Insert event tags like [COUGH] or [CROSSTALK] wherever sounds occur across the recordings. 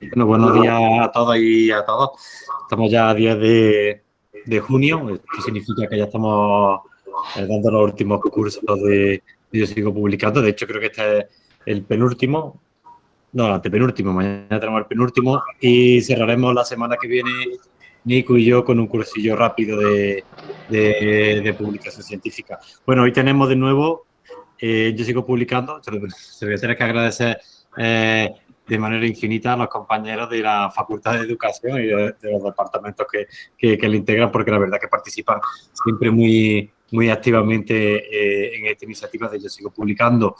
Bueno, buenos días a todos y a todos. Estamos ya a 10 de, de junio, esto significa que ya estamos eh, dando los últimos cursos de, Yo Sigo Publicando. De hecho, creo que este es el penúltimo, no, el antepenúltimo, mañana tenemos el penúltimo y cerraremos la semana que viene Nico y yo con un cursillo rápido de, de, publicación científica. Bueno, hoy tenemos de nuevo, eh, yo sigo publicando, se lo, voy a tener que agradecer eh, de manera infinita a los compañeros de la Facultad de Educación y de, los departamentos que, que, le integran, porque la verdad que participan siempre muy, muy activamente eh, en esta iniciativa de Yo Sigo Publicando.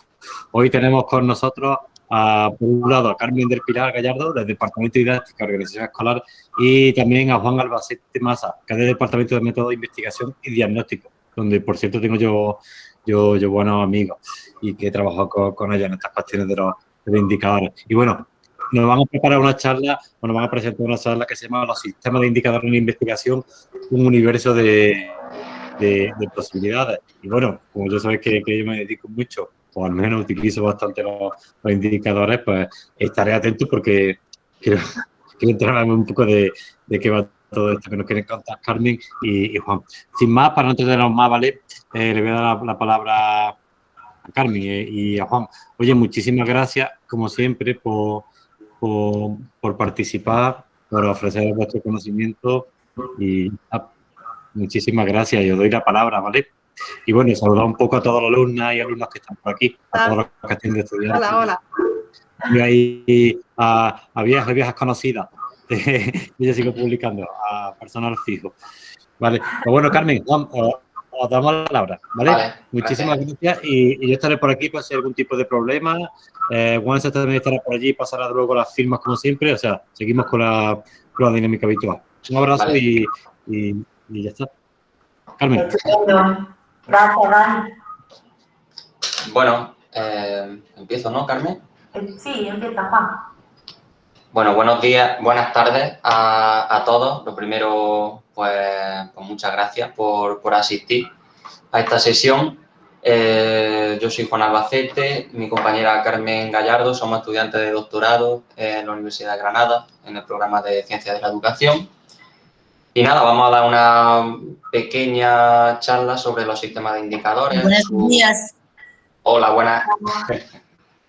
Hoy tenemos con nosotros, a, por un lado, a Carmen del Pilar Gallardo, del Departamento de Didáctica, Organización Escolar, y también a Juan Albacete Masa, que es del Departamento de Método de Investigación y Diagnóstico, donde, por cierto, tengo yo, yo, yo buenos amigos y que he con, con ellos en estas cuestiones de los de indicadores. Y bueno, nos vamos a preparar una charla, o nos van a presentar una charla que se llama Los sistemas de indicadores en investigación, un universo de, de, posibilidades. Y bueno, como yo sabéis que, yo me dedico mucho, o al menos utilizo bastante los, indicadores, pues estaré atento porque quiero, [LAUGHS] quiero enterarme un poco de, de qué va todo esto que nos quieren contar Carmen y, Juan. Sin más, para no entretenernos más, ¿vale? Eh, le voy a dar la palabra a Carmen y a Juan. Oye, muchísimas gracias, como siempre, por, por, participar, por ofrecer vuestro conocimiento y ah, muchísimas gracias. Yo doy la palabra, ¿vale? Y bueno, saludar un poco a todos los alumnas y alumnos que están por aquí, a todos los que estén estudiando. Hola, hola. Y ahí a, a viejas, viejas conocidas. [LAUGHS] yo sigo publicando a personal fijo. Vale, pues bueno, Carmen, os damos la palabra, ¿vale? Muchísimas gracias, y, yo estaré por aquí para si hay algún tipo de problema. Eh, Juan también estará por allí, pasará luego las firmas como siempre, o sea, seguimos con la, con la dinámica habitual. Un abrazo y, y, ya está. Carmen. Gracias, Dani. Bueno, eh, empiezo, ¿no, Carmen? Sí, empieza, Juan. Bueno, buenos días, buenas tardes a, a todos. Lo primero, pues, pues, muchas gracias por, asistir a esta sesión. Eh, yo soy Juan Albacete, mi compañera Carmen Gallardo, somos estudiantes de doctorado en la Universidad de Granada, en el programa de Ciencias de la Educación. Y nada, vamos a dar una pequeña charla sobre los sistemas de indicadores. Buenos días. Hola, buenas. [LAUGHS]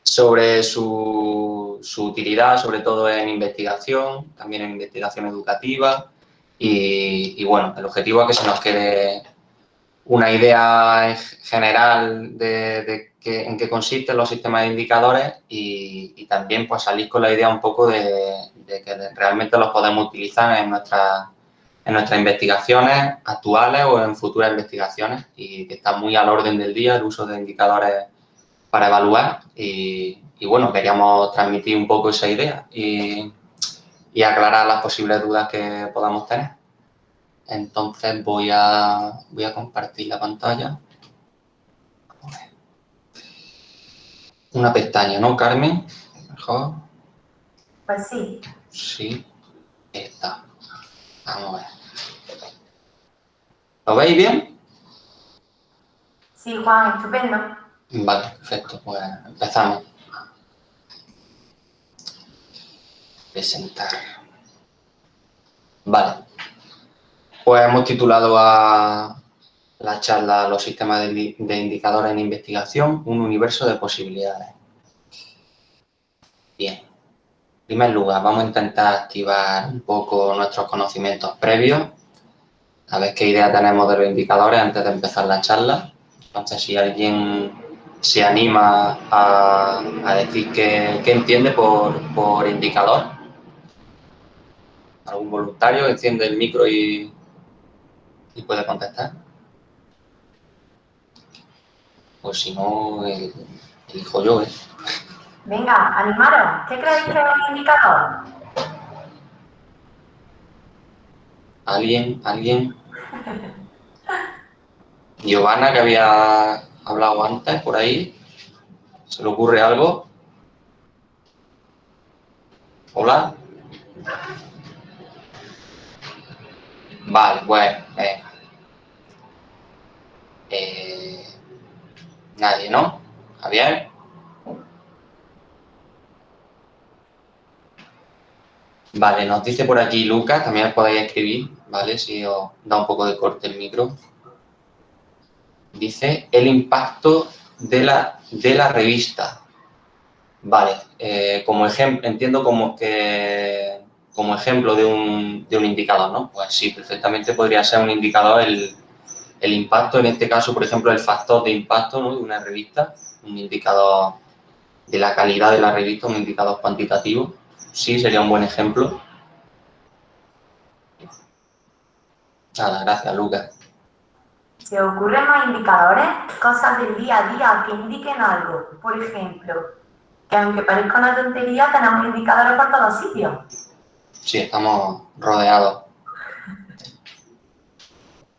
sobre su, su utilidad, sobre todo en investigación, también en investigación educativa, y, bueno, el objetivo es que se nos quede una idea general de, en qué consisten los sistemas de indicadores y, también pues salir con la idea un poco de, que realmente los podemos utilizar en, nuestra, en nuestras investigaciones actuales o en futuras investigaciones y que está muy al orden del día el uso de indicadores para evaluar y, y bueno, queríamos transmitir un poco esa idea y, y aclarar las posibles dudas que podamos tener. Entonces voy a, voy a compartir la pantalla. Una pestaña, ¿no, Carmen? Mejor. Pues sí. Sí, está. Vamos a ver. ¿Lo veis bien? Sí, Juan, estupendo. Vale, perfecto. Pues empezamos. presentar. Vale. Pues hemos titulado a la charla Los sistemas de, indicadores en investigación, un universo de posibilidades. Bien. En primer lugar, vamos a intentar activar un poco nuestros conocimientos previos, a ver qué idea tenemos de los indicadores antes de empezar la charla. Entonces, si alguien se anima a, decir qué, entiende por, por indicador, algún voluntario enciende el micro y, y puede contestar. Pues si no, el, elijo yo, ¿eh? Venga, animaros. ¿Qué creéis que es un indicador? ¿Alguien? ¿Alguien? [LAUGHS] Giovanna, que había hablado antes por ahí. ¿Se le ocurre algo? Hola. Vale, venga. Eh, nadie, ¿no? Javier. Vale, nos dice por aquí Lucas, también podéis escribir, ¿vale? Si os da un poco de corte el micro. Dice, el impacto de la, de la revista. Vale, eh, como ejemplo, entiendo como que como ejemplo de un, de un, indicador, ¿no? Pues sí, perfectamente podría ser un indicador el, el, impacto, en este caso, por ejemplo, el factor de impacto ¿no? de una revista, un indicador de la calidad de la revista, un indicador cuantitativo. Sí, sería un buen ejemplo. Nada, gracias, Lucas. ¿Se ocurren más indicadores? Cosas del día a día que indiquen algo. Por ejemplo, que aunque parezca una tontería, tenemos indicadores por todos sitios. Sí, estamos rodeados.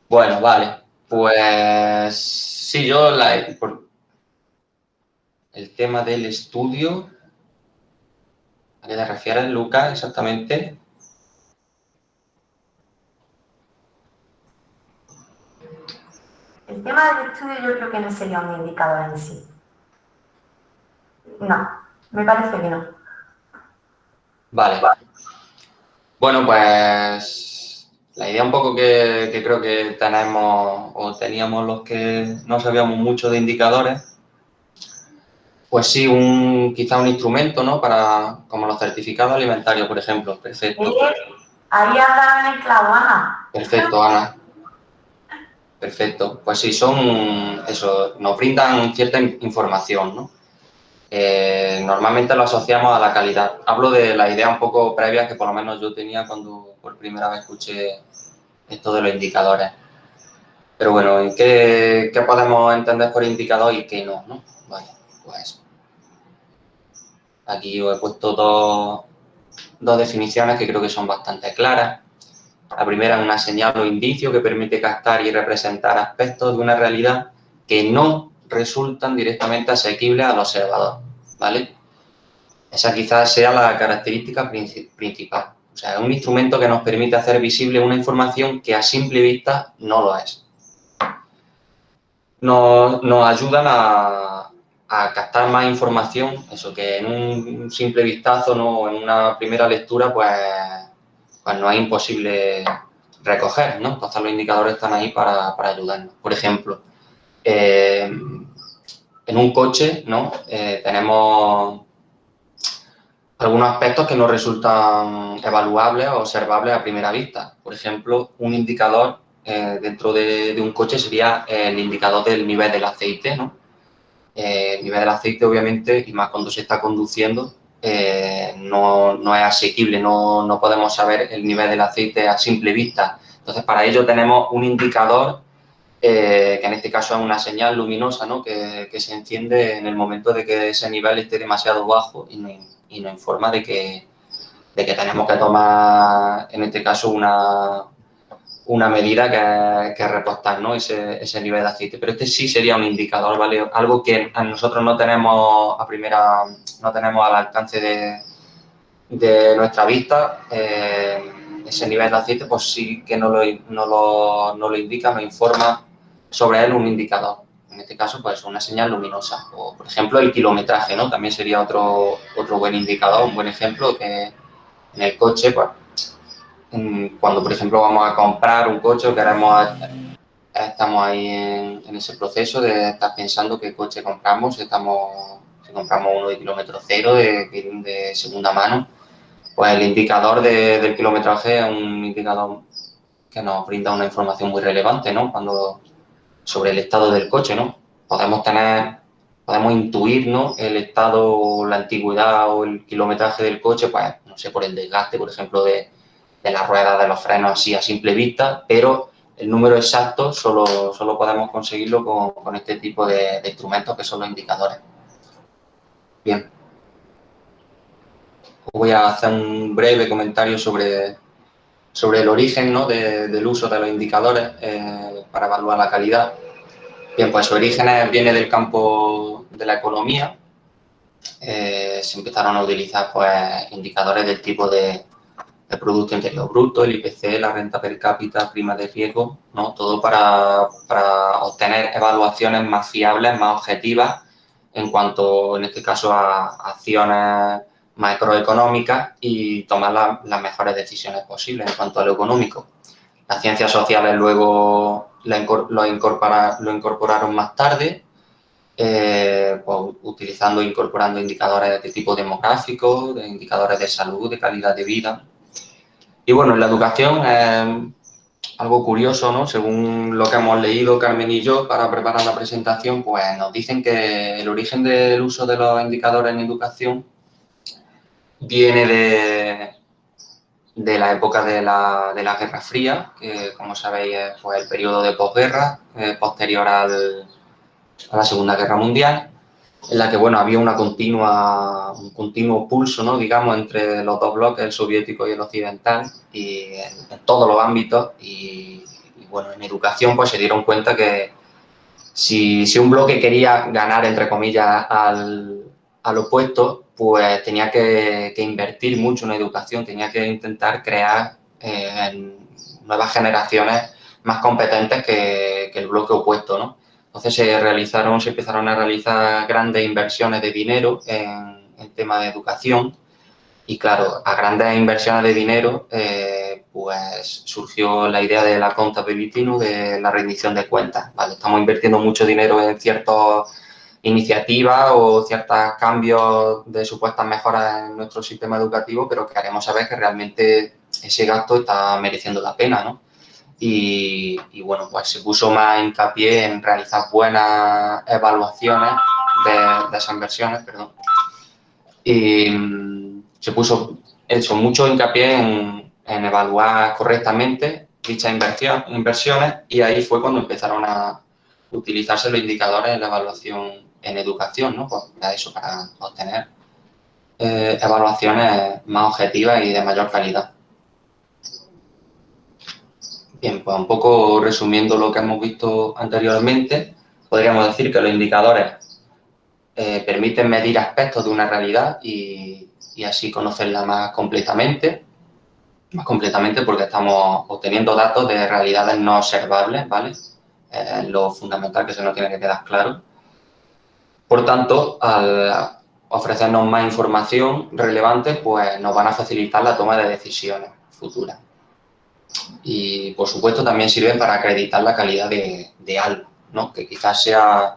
Bueno, vale. Pues sí, yo la, el tema del estudio, ¿a qué te refieres, Lucas, exactamente? El tema del estudio yo creo que no sería un indicador en sí. No, me parece que no. Vale. Bueno, pues la idea un poco que, que, creo que tenemos o teníamos los que no sabíamos mucho de indicadores, pues sí, un, quizá un instrumento, ¿no? Para, como los certificados alimentarios, por ejemplo. Perfecto. Ahí hablan el clavo, Ana. Perfecto, Ana. Perfecto. Pues sí, son, eso, nos brindan cierta información, ¿no? Eh, normalmente lo asociamos a la calidad. Hablo de la idea un poco previa que por lo menos yo tenía cuando por primera vez escuché esto de los indicadores. Pero bueno, ¿qué, podemos entender por indicador y qué no? ¿no? Vale, pues aquí he puesto dos, dos definiciones que creo que son bastante claras. La primera es una señal o indicio que permite captar y representar aspectos de una realidad que no resultan directamente asequibles al observador, ¿vale? Esa quizás sea la característica principal. O sea, es un instrumento que nos permite hacer visible una información que a simple vista no lo es. Nos, ayudan a, a, captar más información, eso que en un simple vistazo, ¿no? en una primera lectura, pues pues no es imposible recoger, ¿no? Entonces los indicadores están ahí para, ayudarnos. Por ejemplo, eh, en un coche, ¿no? Eh, tenemos algunos aspectos que no resultan evaluables o observables a primera vista. Por ejemplo, un indicador eh, dentro de, de, un coche sería el indicador del nivel del aceite, ¿no? el nivel del aceite, obviamente, y más cuando se está conduciendo, eh, no, no, es asequible, no, no, podemos saber el nivel del aceite a simple vista. Entonces, para ello tenemos un indicador, eh, que en este caso es una señal luminosa, ¿no? que, se enciende en el momento de que ese nivel esté demasiado bajo y nos informa de que, de que tenemos que tomar, en este caso, una, una medida que, que repostar ¿no? ese, ese, nivel de aceite. Pero este sí sería un indicador, ¿vale? Algo que a nosotros no tenemos a primera, no tenemos al alcance de, de nuestra vista. Eh, ese nivel de aceite, pues sí que no lo, no lo, no lo indica, nos informa sobre él un indicador. En este caso, pues una señal luminosa. O, por ejemplo, el kilometraje, ¿no? También sería otro, otro buen indicador, un buen ejemplo que en el coche, pues cuando, por ejemplo, vamos a comprar un coche, queremos, estamos ahí en, ese proceso de estar pensando qué coche compramos, estamos, compramos uno de kilómetro cero, de, de segunda mano, pues el indicador de, del kilometraje es un indicador que nos brinda una información muy relevante, ¿no? Cuando, sobre el estado del coche, ¿no? Podemos tener, podemos intuir, ¿no? El estado, la antigüedad o el kilometraje del coche, pues, no sé, por el desgaste, por ejemplo, de, de las ruedas, de los frenos así a simple vista, pero el número exacto solo, solo podemos conseguirlo con, este tipo de, instrumentos que son los indicadores. Bien. Voy a hacer un breve comentario sobre, sobre el origen ¿no? de, del uso de los indicadores eh, para evaluar la calidad. Bien, pues su origen viene del campo de la economía. Eh, se empezaron a utilizar pues, indicadores del tipo de el Producto Interior Bruto, el IPC, la renta per cápita, prima de riesgo, ¿no? Todo para, para, obtener evaluaciones más fiables, más objetivas en cuanto, en este caso, a acciones macroeconómicas y tomar las mejores decisiones posibles en cuanto a lo económico. Las ciencias sociales luego lo, incorporaron más tarde, eh, pues, utilizando e incorporando indicadores de tipo demográfico, de indicadores de salud, de calidad de vida. Y bueno, en la educación algo curioso, ¿no? Según lo que hemos leído Carmen y yo para preparar la presentación, pues nos dicen que el origen del uso de los indicadores en educación viene de, de la época de la, de la Guerra Fría, que como sabéis es pues, el periodo de posguerra, eh, posterior al, a la Segunda Guerra Mundial, en la que bueno, había una continua, un continuo pulso, ¿no? digamos, entre los dos bloques, el soviético y el occidental, y en, todos los ámbitos. Y, bueno, en educación pues se dieron cuenta que si, si un bloque quería ganar, entre comillas, al, al opuesto, pues tenía que, invertir mucho en educación, tenía que intentar crear eh, nuevas generaciones más competentes que, el bloque opuesto, ¿no? Entonces se realizaron, se empezaron a realizar grandes inversiones de dinero en, en tema de educación y claro, a grandes inversiones de dinero, eh, pues surgió la idea de la contabilidad, de la rendición de cuentas. Estamos invirtiendo mucho dinero en ciertos iniciativas o ciertos cambios de supuestas mejoras en nuestro sistema educativo, pero queremos saber que realmente ese gasto está mereciendo la pena, ¿no? Y, bueno, pues se puso más hincapié en realizar buenas evaluaciones de, esas inversiones, perdón. Y mm, se puso hecho mucho hincapié en, evaluar correctamente dichas inversiones y ahí fue cuando empezaron a utilizarse los indicadores en la evaluación en educación, ¿no? Pues para eso, para obtener eh, evaluaciones más objetivas y de mayor calidad. Bien, pues un poco resumiendo lo que hemos visto anteriormente, podríamos decir que los indicadores eh, permiten medir aspectos de una realidad y, así conocerla más completamente, más completamente porque estamos obteniendo datos de realidades no observables, ¿vale? lo fundamental que se nos tiene que quedar claro. Por tanto, al ofrecernos más información relevante, pues nos van a facilitar la toma de decisiones futuras. Y, por supuesto, también sirven para acreditar la calidad de, algo, ¿no? que quizás sea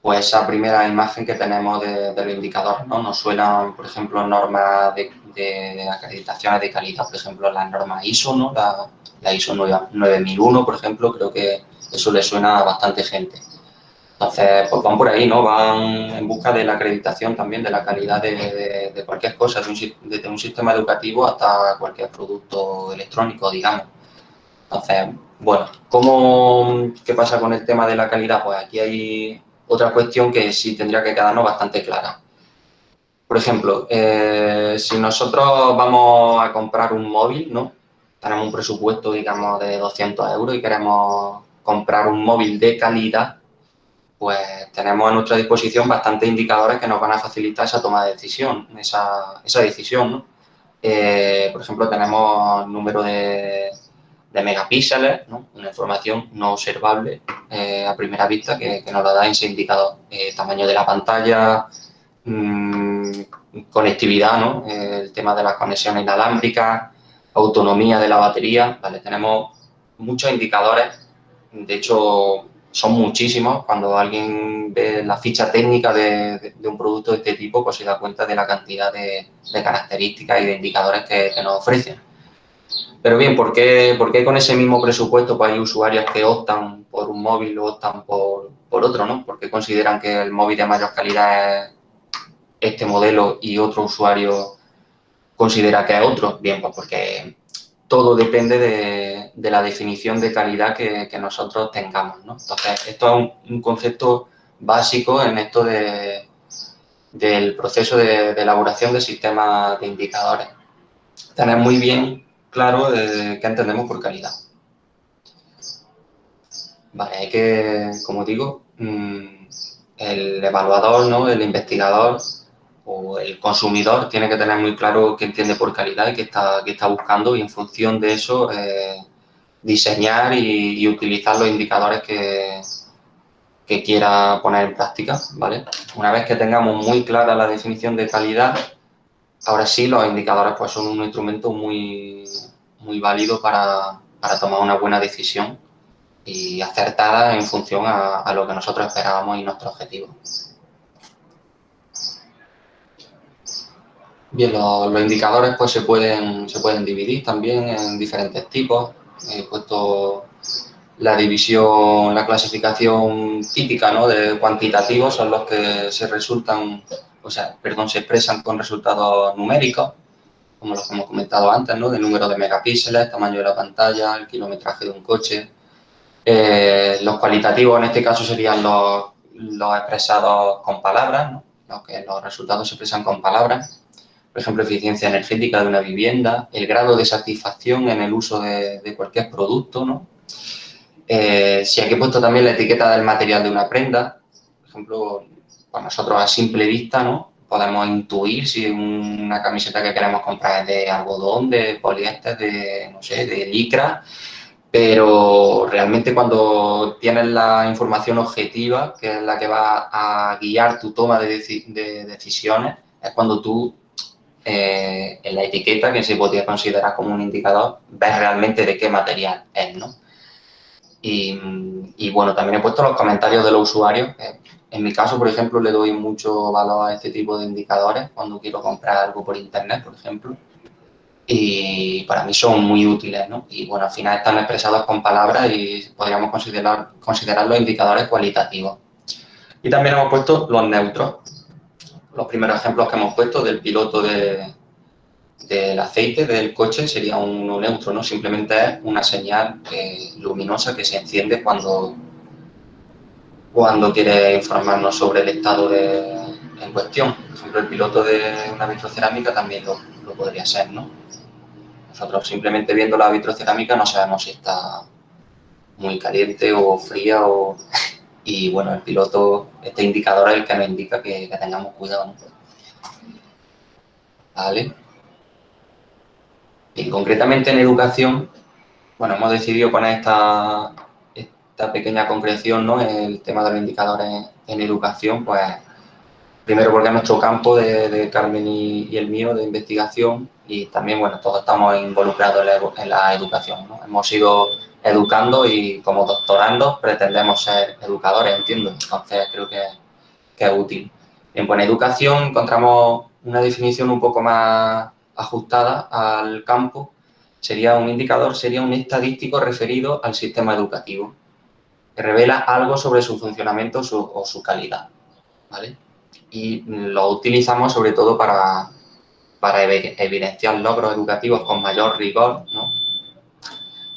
pues, esa primera imagen que tenemos de, los indicadores. ¿no? Nos suenan, por ejemplo, normas de, acreditaciones de calidad, por ejemplo, las normas ISO, ¿no? la, la ISO 9001, por ejemplo, creo que eso le suena a bastante gente. Entonces, pues van por ahí, ¿no? Van en busca de la acreditación también, de la calidad de, cualquier cosa, desde un sistema educativo hasta cualquier producto electrónico, digamos. Entonces, bueno, ¿cómo, ¿qué pasa con el tema de la calidad? Pues aquí hay otra cuestión que sí tendría que quedarnos bastante clara. Por ejemplo, eh, si nosotros vamos a comprar un móvil, ¿no? Tenemos un presupuesto, digamos, de 200 euros y queremos comprar un móvil de calidad, pues tenemos a nuestra disposición bastantes indicadores que nos van a facilitar esa toma de decisión, esa, esa decisión, eh, por ejemplo, tenemos número de, de megapíxeles, una información no observable eh, a primera vista que, nos la da ese indicador. Eh, tamaño de la pantalla, mm, conectividad, ¿no? el tema de las conexiones inalámbricas, autonomía de la batería, ¿vale? Tenemos muchos indicadores, de hecho, son muchísimos. Cuando alguien ve la ficha técnica de, un producto de este tipo, pues se da cuenta de la cantidad de, características y de indicadores que, nos ofrecen. Pero bien, ¿por qué, ¿por qué, con ese mismo presupuesto pues hay usuarios que optan por un móvil o optan por, por otro, ¿no? Porque consideran que el móvil de mayor calidad es este modelo y otro usuario considera que es otro. Bien, pues porque todo depende de, la definición de calidad que, nosotros tengamos. ¿no? Entonces, esto es un, concepto básico en esto de, del proceso de, elaboración de sistemas de indicadores. Tener muy bien claro qué entendemos por calidad. Vale, hay que, como digo, mm, el evaluador, ¿no? el investigador, o el consumidor tiene que tener muy claro qué entiende por calidad y qué está, qué está buscando y en función de eso eh, diseñar y, utilizar los indicadores que, que quiera poner en práctica, ¿vale? Una vez que tengamos muy clara la definición de calidad, ahora sí, los indicadores pues, son un instrumento muy, muy válido para, para tomar una buena decisión y acertada en función a, lo que nosotros esperábamos y nuestro objetivo. Bien, los, indicadores pues se pueden, se pueden dividir también en diferentes tipos. He puesto la división, la clasificación típica ¿no? de cuantitativos son los que se resultan, o sea, perdón, se expresan con resultados numéricos, como los que hemos comentado antes, ¿no? de número de megapíxeles, tamaño de la pantalla, el kilometraje de un coche. Eh, los cualitativos en este caso serían los, los expresados con palabras, ¿no? que los resultados se expresan con palabras. Por ejemplo, eficiencia energética de una vivienda, el grado de satisfacción en el uso de, de cualquier producto, ¿no? Eh, si aquí he puesto también la etiqueta del material de una prenda, por ejemplo, pues nosotros a simple vista, ¿no? Podemos intuir si una camiseta que queremos comprar es de algodón, de poliéster, de, no sé, de licra, pero realmente cuando tienes la información objetiva, que es la que va a guiar tu toma de, decisiones, es cuando tú eh, en la etiqueta, que se podría considerar como un indicador, ves realmente de qué material es, ¿no? Y, bueno, también he puesto los comentarios de los usuarios. En mi caso, por ejemplo, le doy mucho valor a este tipo de indicadores cuando quiero comprar algo por internet, por ejemplo. Y para mí son muy útiles, ¿no? Y bueno, al final están expresados con palabras y podríamos considerar, considerar los indicadores cualitativos. Y también hemos puesto los neutros. Los primeros ejemplos que hemos puesto del piloto de, del aceite del coche sería uno neutro, ¿no? Simplemente es una señal eh, luminosa que se enciende cuando, cuando quiere informarnos sobre el estado en cuestión. Por ejemplo, el piloto de una vitrocerámica también lo, lo, podría ser, ¿no? Nosotros simplemente viendo la vitrocerámica no sabemos si está muy caliente o fría o... Y bueno, el piloto, este indicador es el que nos indica que, tengamos cuidado. ¿Vale? Y concretamente en educación, bueno, hemos decidido poner esta, esta pequeña concreción, ¿no? El tema de los indicadores en educación, pues primero porque es nuestro campo de, Carmen y, el mío de investigación y también, bueno, todos estamos involucrados en la, educación, ¿no? Hemos ido educando y como doctorando pretendemos ser educadores, entiendo. Entonces creo que, que es útil. En buena educación encontramos una definición un poco más ajustada al campo, sería un indicador, sería un estadístico referido al sistema educativo, que revela algo sobre su funcionamiento o su calidad, ¿vale? Y lo utilizamos sobre todo para, para evidenciar logros educativos con mayor rigor, ¿no?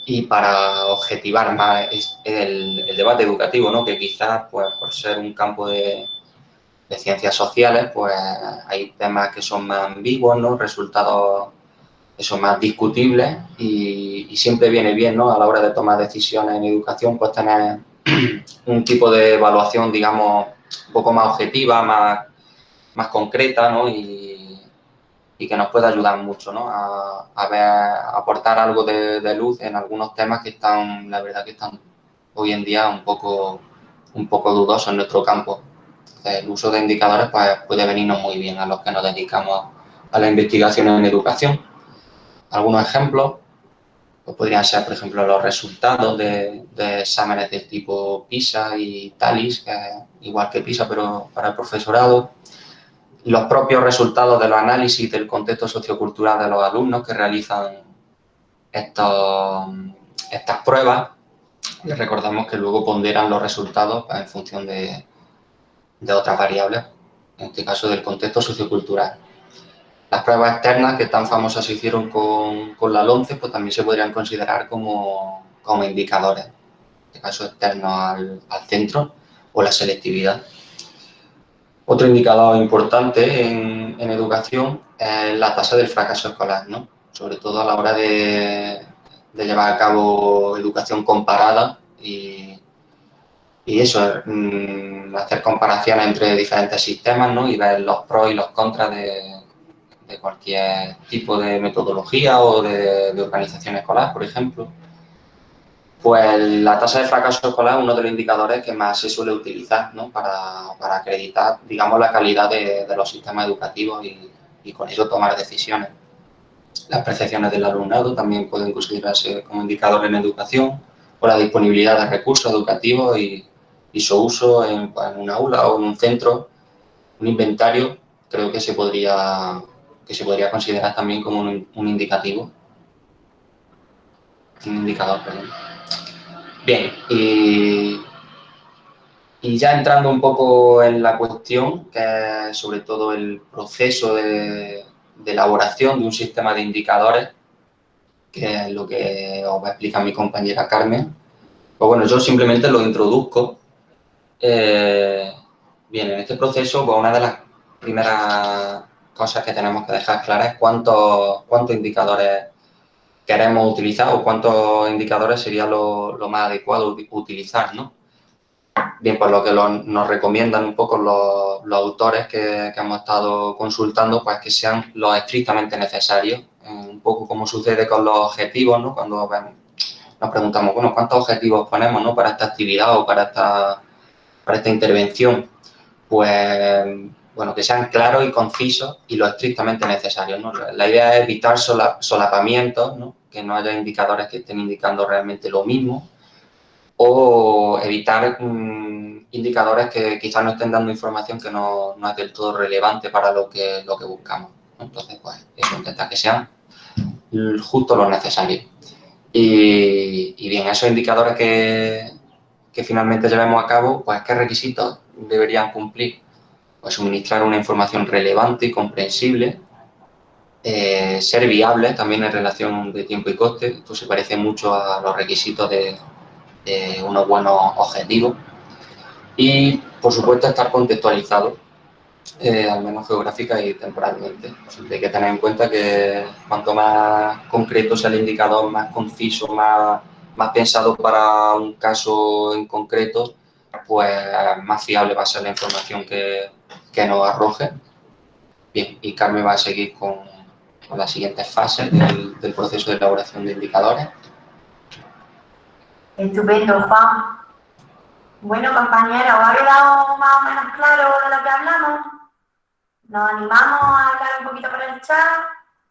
Y para objetivar más el, debate educativo, ¿no? Que quizás, pues, por ser un campo de, ciencias sociales, pues hay temas que son más ambiguos, ¿no? Resultados son más discutibles y, siempre viene bien, ¿no? A la hora de tomar decisiones en educación, pues tener [CLEARS THROAT] un tipo de evaluación, digamos, un poco más objetiva, más, más concreta, ¿no? Que nos pueda ayudar mucho, ¿no? A, ver, aportar algo de, de, luz en algunos temas que están, la verdad que están hoy en día un poco, un poco dudosos en nuestro campo el uso de indicadores pues, puede venirnos muy bien a los que nos dedicamos a la investigación en educación. Algunos ejemplos pues, podrían ser, por ejemplo, los resultados de, exámenes del tipo PISA y TALIS, que igual que PISA, pero para el profesorado. Los propios resultados de los análisis del contexto sociocultural de los alumnos que realizan estos, estas pruebas. Y recordamos que luego ponderan los resultados en función de, de otras variables, en este caso del contexto sociocultural. Las pruebas externas que tan famosas se hicieron con, con la LONCE, pues también se podrían considerar como, como indicadores, en este caso externos al, al, centro o la selectividad. Otro indicador importante en, en, educación es la tasa del fracaso escolar, ¿no? sobre todo a la hora de, de llevar a cabo educación comparada y, y eso, mm, hacer comparaciones entre diferentes sistemas ¿no? y ver los pros y los contras de, cualquier tipo de metodología o de, organización escolar, por ejemplo. Pues la tasa de fracaso escolar es uno de los indicadores que más se suele utilizar ¿no? para, acreditar, digamos, la calidad de, los sistemas educativos y, y con eso tomar decisiones. Las percepciones del alumnado también pueden considerarse como indicadores en educación o la disponibilidad de recursos educativos y, su uso en, un aula o en un centro, un inventario, creo que se podría, que se podría considerar también como un, indicativo. Un indicador, perdón. Bien, y, y ya entrando un poco en la cuestión, que es sobre todo el proceso de, elaboración de un sistema de indicadores, que es lo que os va a explicar mi compañera Carmen. Pues bueno, yo simplemente lo introduzco. Eh, bien, en este proceso, pues una de las primeras cosas que tenemos que dejar claras es cuántos, cuántos indicadores queremos utilizar o cuántos indicadores sería lo, más adecuado utilizar, ¿no? Bien, pues lo que nos recomiendan un poco los, autores que, hemos estado consultando, pues que sean los estrictamente necesarios, eh, un poco como sucede con los objetivos, ¿no? Cuando nos preguntamos, bueno, ¿cuántos objetivos ponemos ¿no? para esta actividad o para esta, para esta intervención? Pues, bueno, que sean claros y concisos y lo estrictamente necesarios, ¿no? La idea es evitar solapamientos, ¿no? Que no haya indicadores que estén indicando realmente lo mismo, o evitar mm, indicadores que quizás no estén dando información que no, no, es del todo relevante para lo que, lo que buscamos. Entonces, pues, eso, intentar que sean justo lo necesario. Y, y bien, esos indicadores que, que, finalmente llevemos a cabo, pues, ¿qué requisitos deberían cumplir? Pues suministrar una información relevante y comprensible, eh, ser viable también en relación de tiempo y coste. Esto se parece mucho a los requisitos de, unos buenos objetivos y, por supuesto, estar contextualizado, eh, al menos geográfica y temporalmente. hay que tener en cuenta que cuanto más concreto sea el indicador, más conciso, más, más pensado para un caso en concreto, pues más fiable va a ser la información que, que nos arroje. Bien, y Carmen va a seguir con, con las siguientes fases del, proceso de elaboración de indicadores. Estupendo, Juan. Bueno, compañeros, ¿os ha quedado más o menos claro de lo que hablamos? ¿Nos animamos a hablar un poquito por el chat?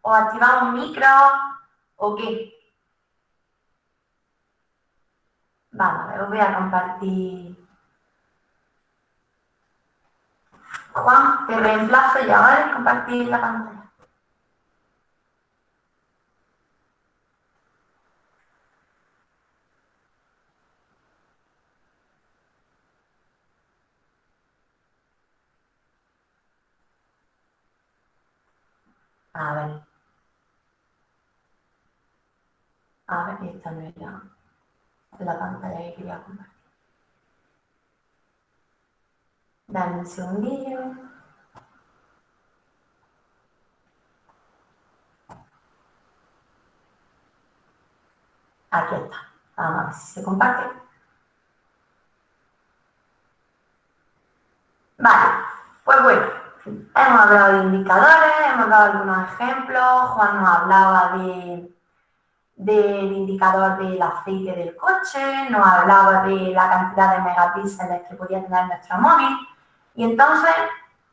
¿O activamos un micro? ¿O qué? Vamos, os voy a compartir. Juan, te reemplazo ya, ¿vale? Compartir la pantalla. A ver. A ver, esta no era la pantalla que quería compartir. Dame un segundillo. Aquí está. Vamos a ver si se comparte. Vale, pues bueno. Hemos hablado de indicadores, hemos dado algunos ejemplos, Juan nos hablaba de, del indicador del aceite del coche, nos hablaba de la cantidad de megapíxeles que podía tener nuestro móvil. Y entonces,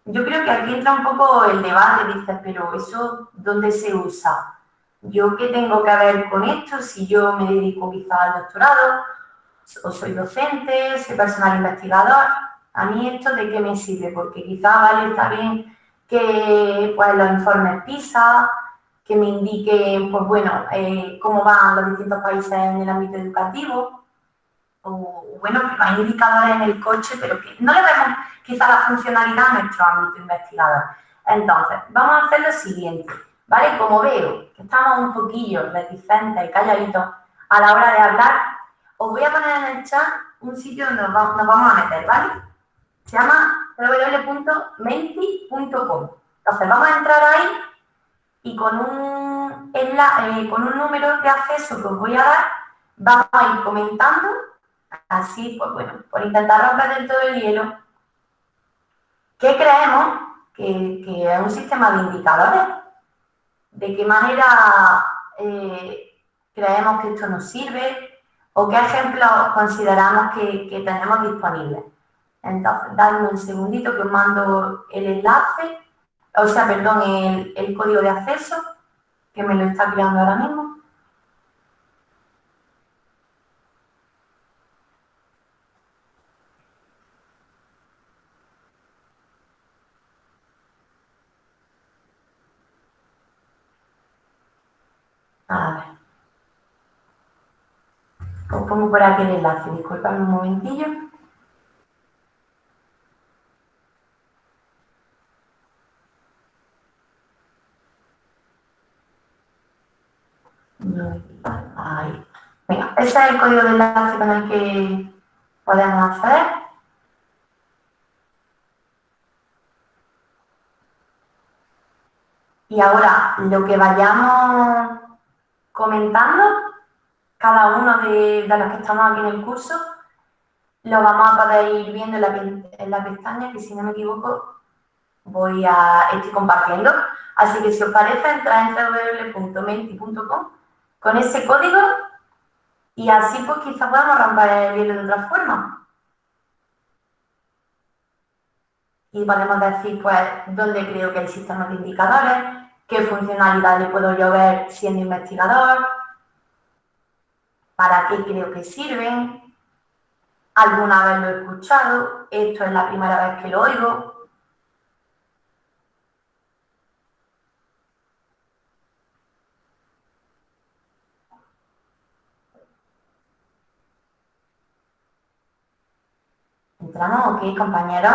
yo creo que aquí entra un poco el debate, dices, pero ¿eso dónde se usa? ¿Yo qué tengo que ver con esto? Si yo me dedico quizá al doctorado, o soy docente, soy personal investigador, ¿A mí esto de qué me sirve? Porque quizá, vale, está bien que pues, los informes PISA, que me indiquen, pues bueno, eh, cómo van los distintos países en el ámbito educativo, o bueno, que hay indicadores en el coche, pero que no le vemos quizá la funcionalidad a nuestro ámbito investigador. Entonces, vamos a hacer lo siguiente, ¿vale? Como veo que estamos un poquillo reticentes y calladitos a la hora de hablar, os voy a poner en el chat un sitio donde nos vamos a meter, ¿vale? Se llama www.menti.com. Entonces vamos a entrar ahí y con un, eh, con un número de acceso que os voy a dar, vamos a ir comentando, así, pues bueno, por intentar romper del todo el hielo, ¿qué creemos que, es un sistema de indicadores? ¿De qué manera eh, creemos que esto nos sirve? ¿O qué ejemplos consideramos que tenemos disponibles? Entonces, dadme un segundito que os mando el enlace o sea, perdón, el, código de acceso, que me lo está creando ahora mismo. A ver. Os pongo por aquí el enlace, disculpadme un momentillo. Ese es el código de enlace con el que podemos acceder. Y ahora, lo que vayamos comentando, cada uno de, los que estamos aquí en el curso, lo vamos a poder ir viendo en la, en pestaña, que si no me equivoco, voy a, estoy compartiendo. Así que si os parece, entrad en www.menti.com con ese código y así pues quizá podamos romper el hielo de otra forma. Y podemos decir pues dónde creo que sistemas de indicadores, qué funcionalidades puedo yo ver siendo investigador, para qué creo que sirven, alguna vez lo he escuchado, esto es la primera vez que lo oigo, ¿Entramos? ¿Ok, compañero?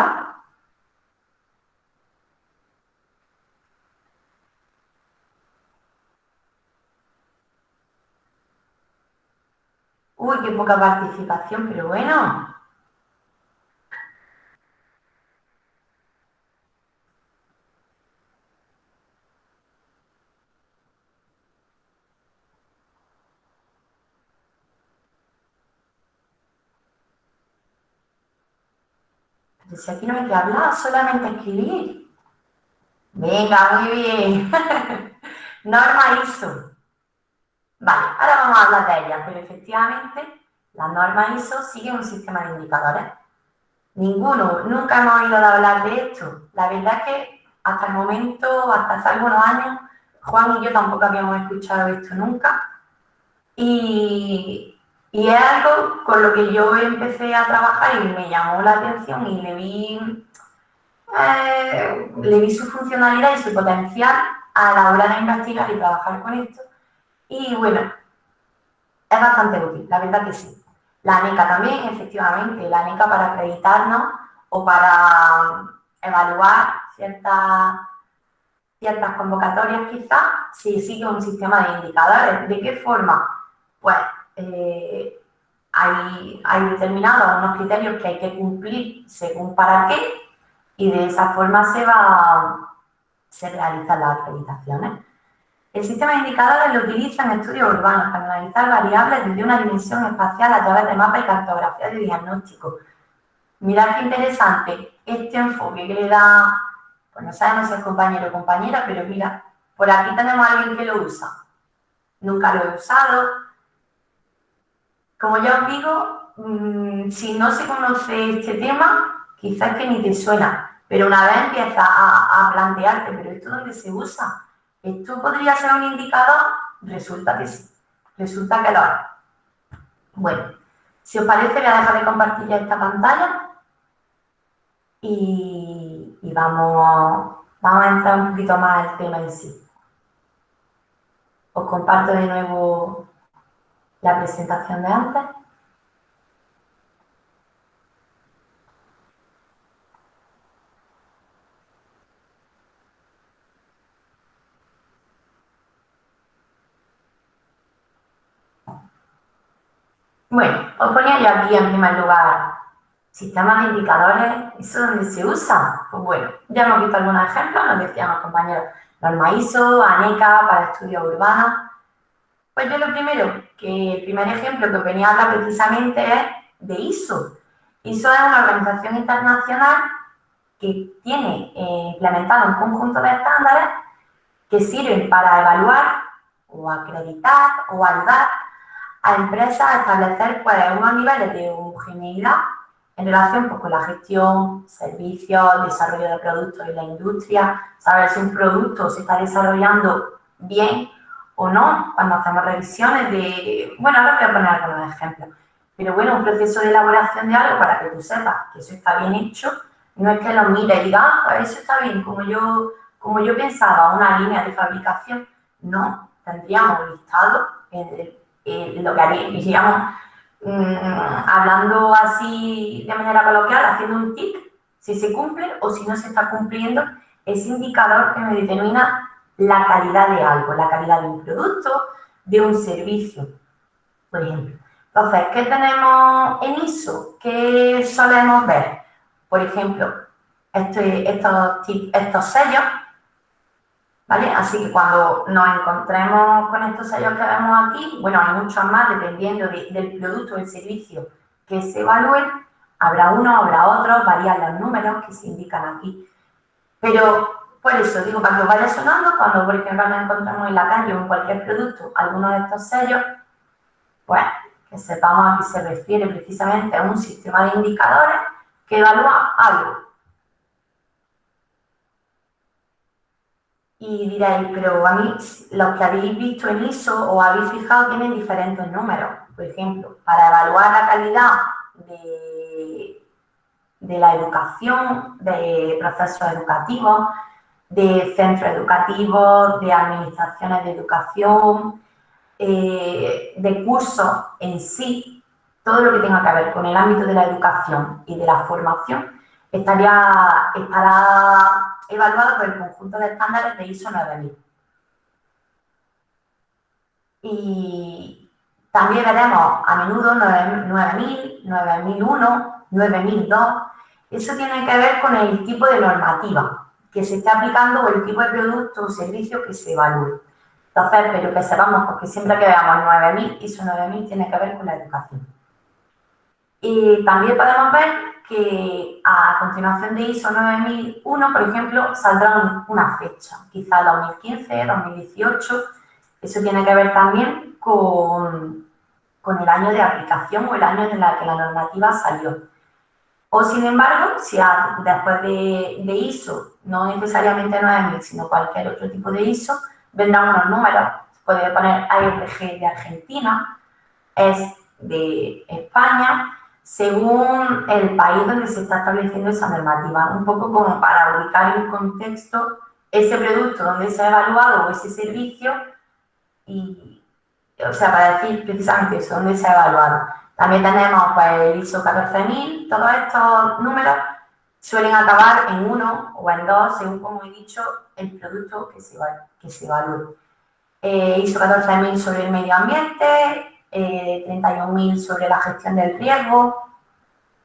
Uy, qué poca participación, pero bueno. Si aquí no hay que hablar, solamente escribir. Venga, muy bien. [LAUGHS] norma ISO. Vale, ahora vamos a hablar de ellas, pero efectivamente la norma ISO sigue un sistema de indicadores. Ninguno, nunca hemos oído hablar de esto. La verdad es que hasta el momento, hasta hace algunos años, Juan y yo tampoco habíamos escuchado esto nunca. Y, y es algo con lo que yo empecé a trabajar y me llamó la atención y le vi, eh, le vi su funcionalidad y su potencial a la hora de investigar y trabajar con esto. Y bueno, es bastante útil, la verdad que sí. La ANECA también, efectivamente, la ANECA para acreditarnos o para evaluar ciertas, ciertas convocatorias quizás, si sigue un sistema de indicadores. ¿De qué forma? Pues eh, hay, hay determinados unos criterios que hay que cumplir según para qué y de esa forma se va se realizan las acreditaciones. El sistema de indicadores lo utiliza en estudios urbanos para analizar variables desde una dimensión espacial a través de mapas y cartografía de diagnóstico. Mirad qué interesante este enfoque que le da, pues no sabemos si es compañero o compañera, pero mira, por aquí tenemos a alguien que lo usa. Nunca lo he usado, como ya os digo, mm, si no se conoce este tema, quizás que ni te suena, pero una vez empiezas a, plantearte, ¿pero esto dónde se usa? ¿Esto podría ser un indicador? Resulta que sí, resulta que lo es. Bueno, si os parece, voy a dejar de compartir ya esta pantalla y, vamos, vamos a entrar un poquito más al tema en sí. Os comparto de nuevo la presentación de antes. Bueno, os ponía yo aquí en primer lugar sistemas de indicadores, ¿eso dónde se usa? Pues bueno, ya hemos visto algunos ejemplos, nos decían los compañeros, norma ISO, ANECA para estudios urbanos, pues yo lo primero, que el primer ejemplo que venía a hablar precisamente es de ISO. ISO es una organización internacional que tiene eh, implementado un conjunto de estándares que sirven para evaluar o acreditar o ayudar a empresas a establecer pues, unos niveles de homogeneidad en relación pues, con la gestión, servicios, desarrollo de productos en la industria, saber si un producto se está desarrollando bien o no, cuando hacemos revisiones de, bueno, ahora voy a poner algunos ejemplos, pero bueno, un proceso de elaboración de algo para que tú sepas que eso está bien hecho, no es que lo mire y diga, ah, pues eso está bien, como yo, como yo pensaba, una línea de fabricación, no, tendríamos listado en lo que haríamos Mm, hablando así de manera coloquial, haciendo un tic, si se cumple o si no se está cumpliendo, ese indicador que me determina la calidad de algo, la calidad de un producto, de un servicio, por ejemplo. Entonces, ¿qué tenemos en ISO? ¿Qué solemos ver? Por ejemplo, este, estos, sellos Así que cuando nos encontremos con estos sellos que vemos aquí, bueno, hay muchos más dependiendo del producto o el servicio que se evalúen, habrá uno, habrá otro, varían los números que se indican aquí. Pero por eso digo, que vaya sonando, cuando por ejemplo nos encontramos en la calle o en cualquier producto alguno de estos sellos, pues que sepamos a qué se refiere precisamente a un sistema de indicadores que evalúa algo Y diréis, pero a mí, los que habéis visto en ISO o habéis fijado tienen diferentes números. Por ejemplo, para evaluar la calidad de, de la educación, de procesos educativos, de centros educativos, de administraciones de educación, eh, de cursos en sí, todo lo que tenga que ver con el ámbito de la educación y de la formación, estaría, estará evaluado por el conjunto de estándares de ISO 9000. Y también veremos a menudo 9000, 9001, 9002. Eso tiene que ver con el tipo de normativa que se está aplicando o el tipo de producto o servicio que se evalúe. Entonces, pero que sepamos, porque siempre que veamos 9000, ISO 9000 tiene que ver con la educación. Y también podemos ver que a continuación de ISO 9001, por ejemplo, saldrá una fecha, quizá 2015, 2018. Eso tiene que ver también con, con el año de aplicación o el año en el que la normativa salió. O, sin embargo, si después de, de, ISO, no necesariamente 9000, sino cualquier otro tipo de ISO, vendrán unos números. Puede poner ARG de Argentina, es de España, según el país donde se está estableciendo esa normativa, un poco como para ubicar en contexto ese producto donde se ha evaluado o ese servicio y, o sea, para decir precisamente eso, donde se ha evaluado. También tenemos pues, el ISO 14000, todos estos números suelen acabar en uno o en dos, según como he dicho, el producto que se, que se evalúe. Eh, ISO 14000 sobre el medio ambiente, eh, 31.000 sobre la gestión del riesgo,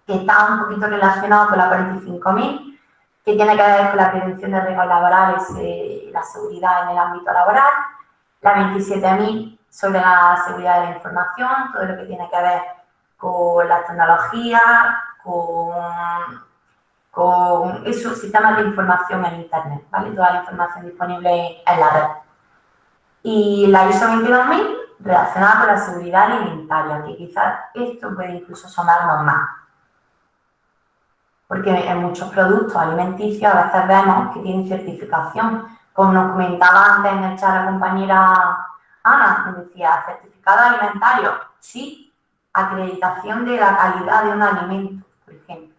que está un poquito relacionado con la 45.000, que tiene que ver con la prevención de riesgos laborales y la seguridad en el ámbito laboral, la 27.000 sobre la seguridad de la información, todo lo que tiene que ver con la tecnología, con, con esos sistemas de información en Internet, ¿vale? Toda la información disponible en la red. Y la ISO 22000 relacionada con la seguridad alimentaria, que quizás esto puede incluso sonarnos más. Porque en muchos productos alimenticios a veces vemos que tienen certificación. Como nos comentaba antes en el chat la compañera Ana, nos decía, certificado alimentario, sí, acreditación de la calidad de un alimento, por ejemplo.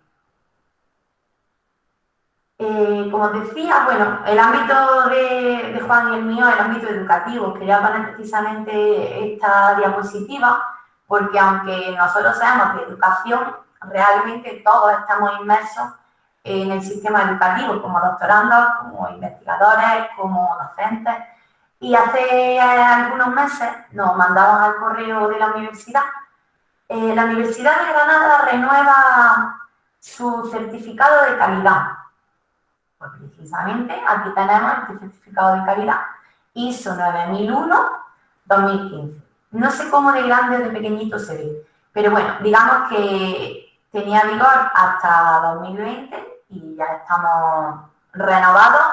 Eh, como decía, bueno, el ámbito de, Juan y el mío, el ámbito educativo, quería poner precisamente esta diapositiva porque aunque nosotros seamos de educación, realmente todos estamos inmersos en el sistema educativo, como doctorandos, como investigadores, como docentes. Y hace algunos meses nos mandaban al correo de la universidad. Eh, la Universidad de Granada renueva su certificado de calidad pues precisamente aquí tenemos este certificado de calidad ISO 9001-2015. No sé cómo de grande o de pequeñito se ve, pero bueno, digamos que tenía vigor hasta 2020 y ya estamos renovados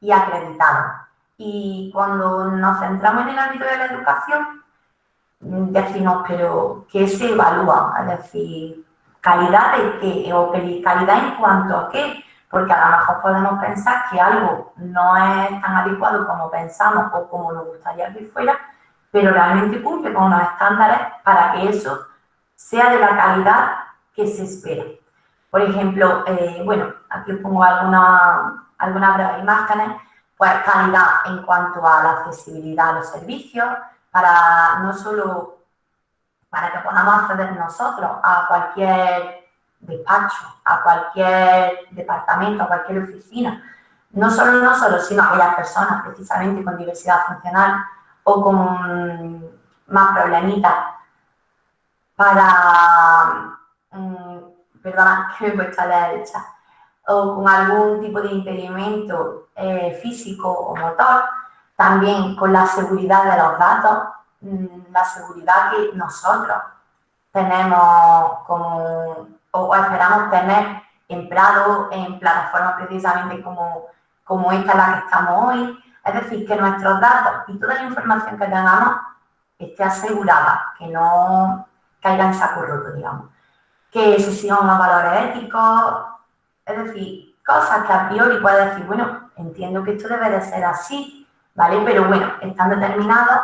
y acreditados. Y cuando nos centramos en el ámbito de la educación, decimos, pero ¿qué se evalúa? Es decir, ¿calidad de qué? O calidad en cuanto a qué, porque a lo mejor podemos pensar que algo no es tan adecuado como pensamos o como nos gustaría que fuera, pero realmente cumple con unos estándares para que eso sea de la calidad que se espera. Por ejemplo, eh, bueno, aquí os pongo algunas alguna imágenes, pues calidad en cuanto a la accesibilidad a los servicios, para no solo para que podamos acceder nosotros a cualquier despacho, a cualquier departamento, a cualquier oficina, no solo nosotros, sino a aquellas personas precisamente con diversidad funcional o con más problemitas para, um, perdona [LAUGHS] que me cuesta leer el chat, o con algún tipo de impedimento eh, físico o motor, también con la seguridad de los datos, mm, la seguridad que nosotros tenemos como, o esperamos tener empleados en plataformas precisamente como, como esta en la que estamos hoy. Es decir, que nuestros datos y toda la información que tengamos esté asegurada, que no caiga en saco roto, digamos. Que se sigan unos valores éticos, es decir, cosas que a priori puedes decir, bueno, entiendo que esto debe de ser así, ¿vale? Pero bueno, están determinados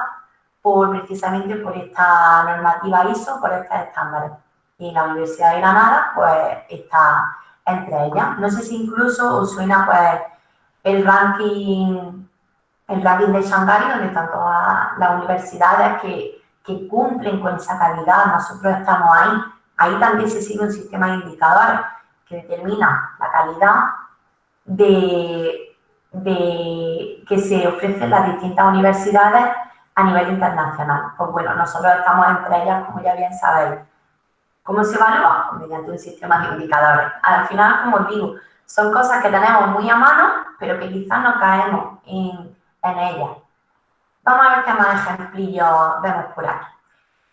por, precisamente por esta normativa ISO, por estos estándares. Y la Universidad de Granada, pues, está entre ellas. No sé si incluso os suena, pues, el ranking, el ranking de Shanghai, donde están todas las universidades que que cumplen con esa calidad, nosotros estamos ahí. Ahí también se sigue un sistema de indicadores que determina la calidad de, de que se ofrecen las distintas universidades a nivel internacional. Pues bueno, nosotros estamos entre ellas, como ya bien sabéis. ¿Cómo se evalúa? Mediante un sistema de indicadores. Al final, como os digo, son cosas que tenemos muy a mano, pero que quizás no caemos en, en ellas. Vamos a ver qué más ejemplillos vemos por aquí.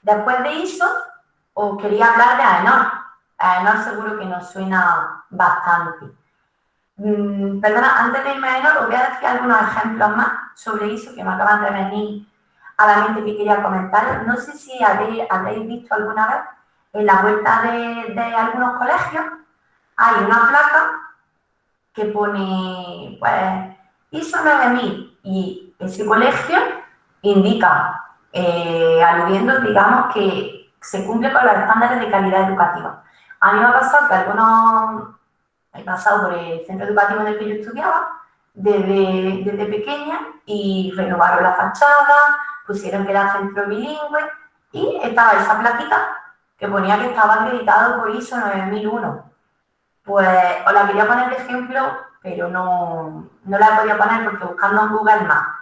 Después de ISO, os quería hablar de AENOR. AENOR seguro que nos suena bastante. Mm, perdona, antes de irme a AENOR, os voy a decir algunos ejemplos más sobre ISO que me acaban de venir a la mente que quería comentar. No sé si habréis, visto alguna vez en la vuelta de, algunos colegios hay una placa que pone, pues, ISO 9000 y ese colegio indica, eh, aludiendo, digamos, que se cumple con los estándares de calidad educativa. A mí me ha pasado que algunos, he pasado por el centro educativo en el que yo estudiaba, desde, desde pequeña, y renovaron la fachada, pusieron que era centro bilingüe, y estaba esa plaquita que ponía que estaba acreditado por ISO 9001. Pues os la quería poner de ejemplo, pero no, no la podía poner porque buscando en Google Maps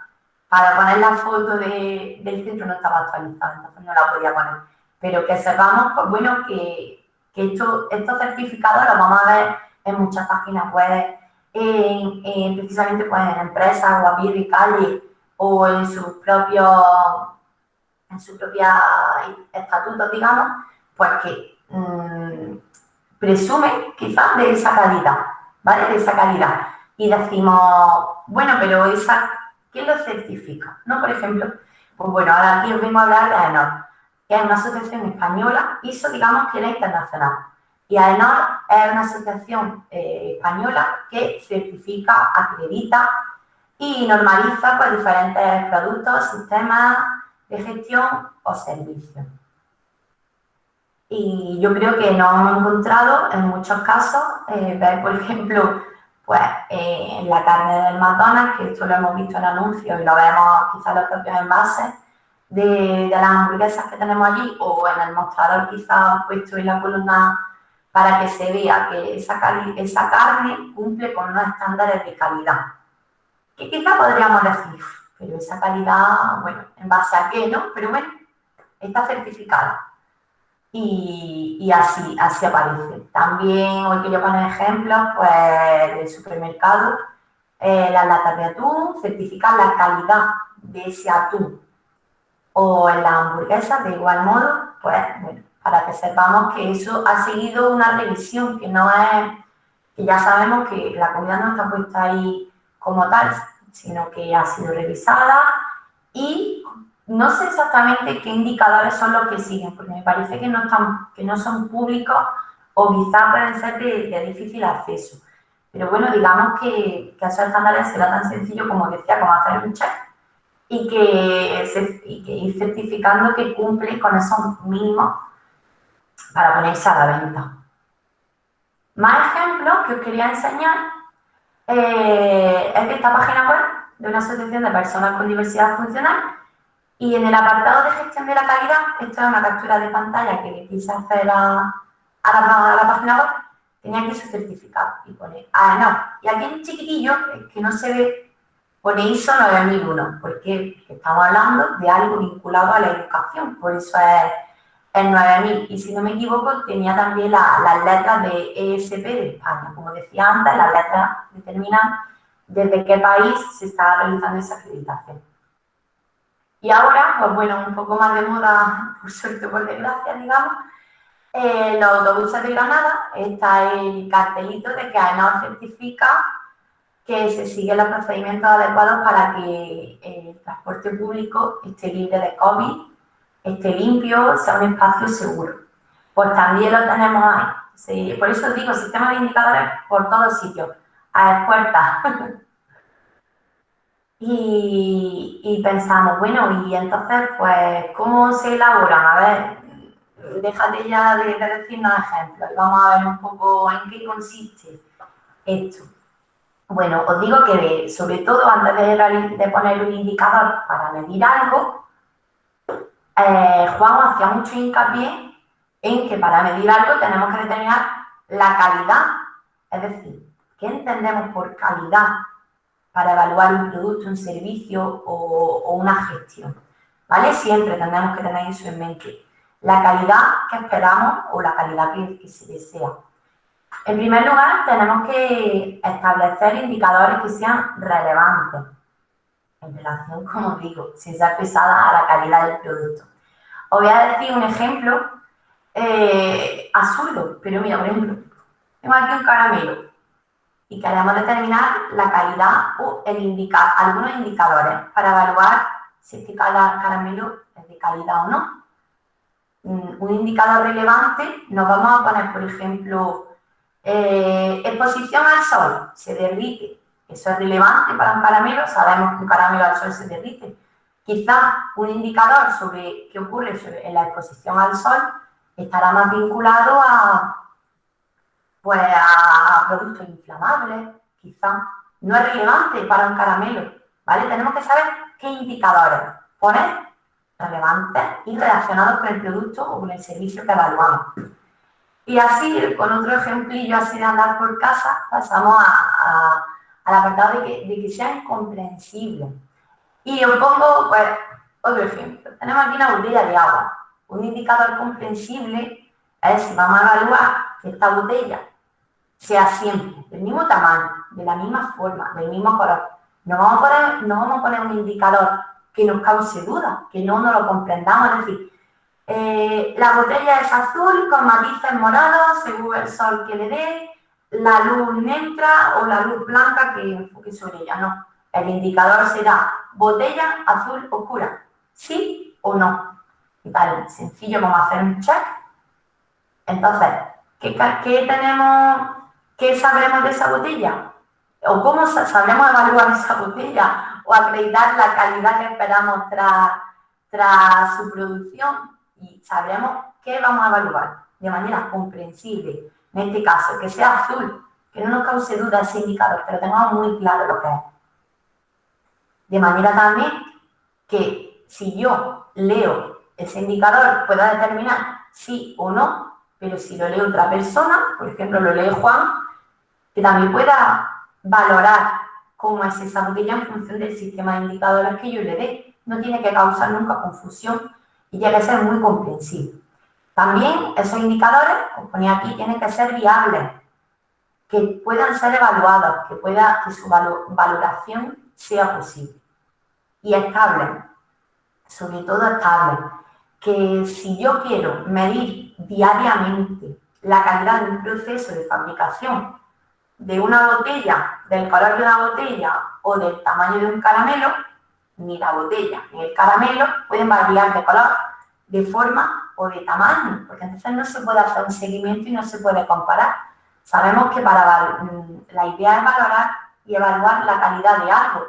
para poner la foto de, del centro no estaba actualizada, entonces no la podía poner. Pero que sepamos, pues bueno, que, que esto, estos certificados los vamos a ver en muchas páginas web, en, precisamente pues, en empresas o a pie de calle o en sus propios en su propia estatutos, digamos, pues que mmm, presumen quizás de esa calidad, ¿vale? De esa calidad. Y decimos, bueno, pero esa ¿Quién lo certifica? ¿No? Por ejemplo, pues bueno, ahora aquí os vengo a hablar de AENOR, que es una asociación española, ISO digamos que es internacional. Y AENOR es una asociación eh, española que certifica, acredita y normaliza pues, diferentes productos, sistemas de gestión o servicios. Y yo creo que nos hemos encontrado en muchos casos, eh, ver, por ejemplo, pues eh, la carne del McDonald's, que esto lo hemos visto en anuncios y lo vemos quizás los propios envases de, de, las hamburguesas que tenemos allí o en el mostrador quizás puesto en la columna para que se vea que esa, esa carne cumple con unos estándares de calidad. Que quizás podríamos decir, pero esa calidad, bueno, ¿en base a qué, no? Pero bueno, está certificada y, así, así aparece. También hoy quiero poner ejemplos pues, del supermercado. Eh, las latas de atún certifican la calidad de ese atún. O en las hamburguesas, de igual modo, pues para que sepamos que eso ha seguido una revisión, que no es, que ya sabemos que la comida no está puesta ahí como tal, sino que ha sido revisada y no sé exactamente qué indicadores son los que siguen, porque me parece que no, están, que no son públicos o quizás pueden ser de, difícil acceso. Pero bueno, digamos que, que esos estándares será tan sencillo como decía, como hacer un check y que, y que ir certificando que cumple con esos mínimos para ponerse a la venta. Más ejemplos que os quería enseñar eh, es de esta página web de una asociación de personas con diversidad funcional y en el apartado de gestión de la calidad, esto es una captura de pantalla que le quise hacer a, la, página web, tenía aquí su certificado y pone, ah, no, y aquí en chiquitillo, que no se ve, pone ISO 9001, porque estamos hablando de algo vinculado a la educación, por eso es el 9000. Y si no me equivoco, tenía también las letras de ESP de España. Como decía antes, las letras determinan desde qué país se está realizando esa acreditación. Y ahora, pues bueno, un poco más de moda, por suerte por desgracia, digamos, eh, los autobuses de Granada está el cartelito de que AENOR certifica que se siguen los procedimientos adecuados para que el transporte público esté libre de COVID esté limpio, sea un espacio seguro. Pues también lo tenemos ahí. por eso digo, sistema de indicadores por todos sitios, a puertas. [LAUGHS] y, pensamos, bueno, y entonces, pues, ¿cómo se elaboran? A ver, déjate ya de, de decirnos ejemplos y vamos a ver un poco en qué consiste esto. Bueno, os digo que sobre todo antes de, de poner un indicador para medir algo, eh, Juan hacía mucho hincapié en que para medir algo tenemos que determinar la calidad, es decir, ¿qué entendemos por calidad para evaluar un producto, un servicio o, una gestión? ¿Vale? Siempre tendremos que tener eso en mente. La calidad que esperamos o la calidad que se desea. En primer lugar, tenemos que establecer indicadores que sean relevantes en relación, como digo, sin ser pesada a la calidad del producto. Os voy a decir un ejemplo eh, absurdo, pero mira, por ejemplo, tengo aquí un caramelo y queremos determinar la calidad o algunos indicadores para evaluar si este caramelo es de calidad o no. Mm, un indicador relevante, nos vamos a poner, por ejemplo, eh, exposición al sol, se derrite. Eso es relevante para un caramelo, sabemos que un caramelo al sol se derrite. Quizá un indicador sobre qué ocurre en la exposición al sol estará más vinculado a, pues, a productos inflamables, quizá. No es relevante para un caramelo, ¿vale? Tenemos que saber qué indicadores poner relevantes y relacionados con el producto o con el servicio que evaluamos. Y así, con otro ejemplillo así de andar por casa, pasamos a al apartado de que, de que sean comprensibles. Y os pongo pues, otro ejemplo. Tenemos aquí una botella de agua. Un indicador comprensible es si vamos a evaluar que esta botella sea siempre del mismo tamaño, de la misma forma, del mismo color. No vamos a poner, no vamos a poner un indicador que nos cause duda, que no nos lo comprendamos. Es decir, eh, la botella es azul con matices morados según el sol que le dé, la luz neutra o la luz blanca que enfoque sobre ella, no. El indicador será botella azul oscura, sí o no. Y tal, sencillo como hacer un check. Entonces, ¿qué, tenemos, qué sabremos de esa botella? ¿O cómo sabremos evaluar esa botella? ¿O acreditar la calidad que esperamos tras, tras su producción? Y sabremos qué vamos a evaluar de manera comprensible en este caso, que sea azul, que no nos cause duda ese indicador, pero tengamos muy claro lo que es. De manera también que si yo leo ese indicador pueda determinar sí o no, pero si lo lee otra persona, por ejemplo lo lee Juan, que también pueda valorar cómo es esa botella en función del sistema de indicadores que yo le dé. No tiene que causar nunca confusión y llega a ser muy comprensible. También esos indicadores, como ponía aquí, tienen que ser viables, que puedan ser evaluados, que, pueda, que su valoración sea posible. Y estable, sobre todo estable. Que si yo quiero medir diariamente la calidad de un proceso de fabricación de una botella, del color de una botella o del tamaño de un caramelo, ni la botella ni el caramelo pueden variar de color de forma o de tamaño, porque entonces no se puede hacer un seguimiento y no se puede comparar. Sabemos que para mm, la idea es valorar y evaluar la calidad de algo,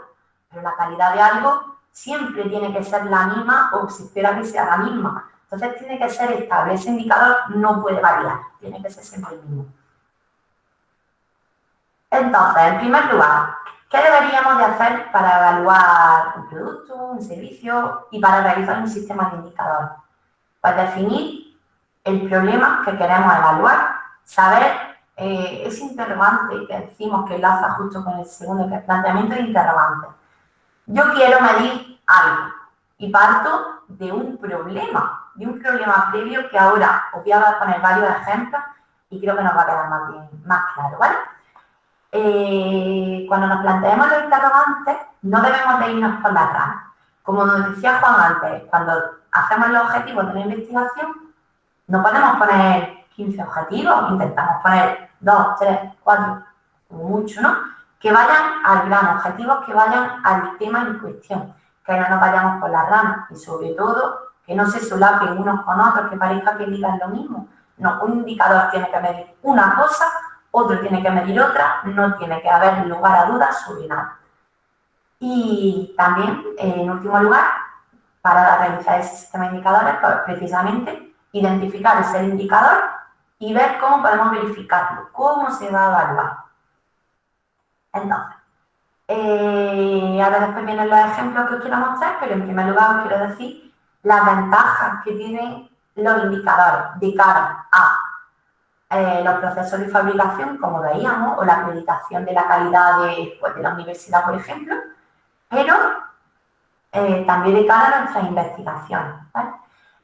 pero la calidad de algo siempre tiene que ser la misma o se espera que sea la misma. Entonces tiene que ser estable, ese indicador no puede variar, tiene que ser siempre el mismo. Entonces, en primer lugar, ¿qué deberíamos de hacer para evaluar un producto, un servicio y para realizar un sistema de indicadores? Pues definir el problema que queremos evaluar, saber eh, ese interrogante que decimos que enlaza justo con el segundo planteamiento de interrogante. Yo quiero medir algo y parto de un problema, de un problema previo que ahora os voy a poner varios ejemplos y creo que nos va a quedar más, bien, más claro, ¿vale? Cuando nos planteemos los interrogantes, no debemos de irnos por las ramas. Como nos decía Juan antes, cuando hacemos los objetivos de la investigación, no podemos poner 15 objetivos, intentamos poner 2, 3, 4, mucho, ¿no? Que vayan al gran objetivo, que vayan al tema en cuestión, que no nos vayamos por las ramas y sobre todo que no se solapen unos con otros, que parezca que digan lo mismo. No, un indicador tiene que medir una cosa otro tiene que medir otra, no tiene que haber lugar a dudas sobre nada. Y también, en último lugar, para realizar ese sistema de indicadores, pues, precisamente identificar ese indicador y ver cómo podemos verificarlo, cómo se va a evaluar. Entonces, eh, ahora después vienen los ejemplos que os quiero mostrar, pero en primer lugar os quiero decir las ventajas que tienen los indicadores de cara a eh, los procesos de fabricación, como veíamos, o la acreditación de la calidad de, pues, la universidad, por ejemplo, pero eh, también de cara a nuestras investigaciones.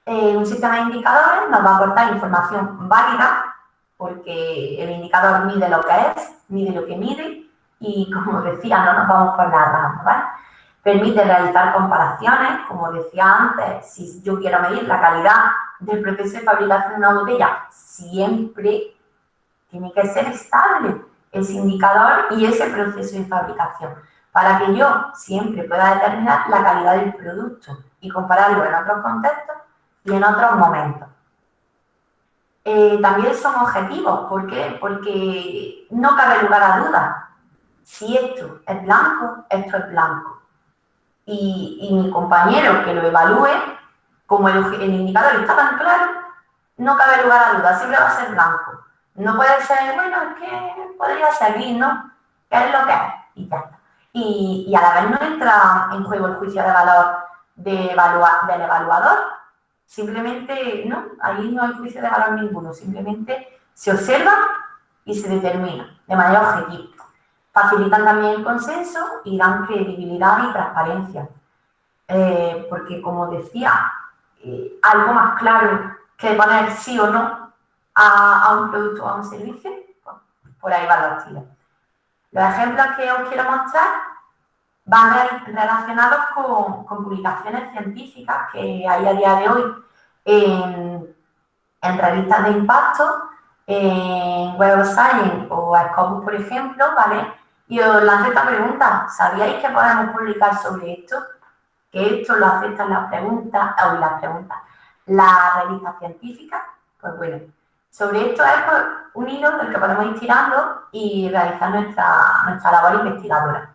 Eh, un sistema de indicadores nos va a aportar información válida, porque el indicador mide lo que es, mide lo que mide, y como decía, no nos vamos por la rama, Permite realizar comparaciones, como decía antes, si yo quiero medir la calidad del proceso de fabricación de una botella, siempre tiene que ser estable ese indicador y ese proceso de fabricación, para que yo siempre pueda determinar la calidad del producto y compararlo en otros contextos y en otros momentos. Eh, también son objetivos, ¿por qué? Porque no cabe lugar a dudas. Si esto es blanco, esto es blanco y, mi compañero que lo evalúe, como el, indicador está tan claro, no cabe lugar a duda, siempre va a ser blanco. No puede ser, bueno, es que podría ser ¿no? ¿Qué es lo que es? Y ya está. Y, a la vez no entra en juego el juicio de valor de evaluar, del evaluador. Simplemente, no, ahí no hay juicio de valor ninguno. Simplemente se observa y se determina de manera objetiva. Facilitan también el consenso y dan credibilidad y transparencia. Eh, porque, como decía, eh, algo más claro que poner sí o no a, un producto o a un servicio, pues, por ahí va los tiros. Los ejemplos que os quiero mostrar van relacionados con, publicaciones científicas que hay a día de hoy en, en revistas de impacto, en Web of Science o Scopus, por ejemplo, ¿vale? Y os lanzo esta pregunta, ¿sabíais que podemos publicar sobre esto? Que esto lo aceptan las preguntas, o las preguntas, la revista científica, pues bueno, sobre esto es pues, un hilo del que podemos ir tirando y realizar nuestra, nuestra labor investigadora.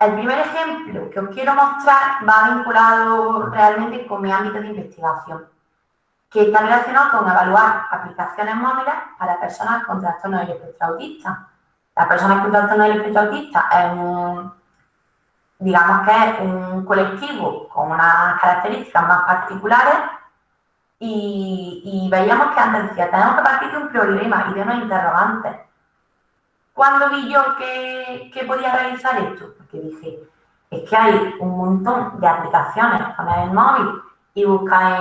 El primer ejemplo que os quiero mostrar va vinculado realmente con mi ámbito de investigación, que está relacionado con evaluar aplicaciones móviles para personas con trastornos del espectro autista la persona con trastorno del espectro autista es un, digamos que es un colectivo con unas características más particulares y, veíamos que antes decía, tenemos que partir de un problema y de unos interrogantes. ¿Cuándo vi yo que, podía realizar esto? Porque dije, es que hay un montón de aplicaciones con el móvil y busca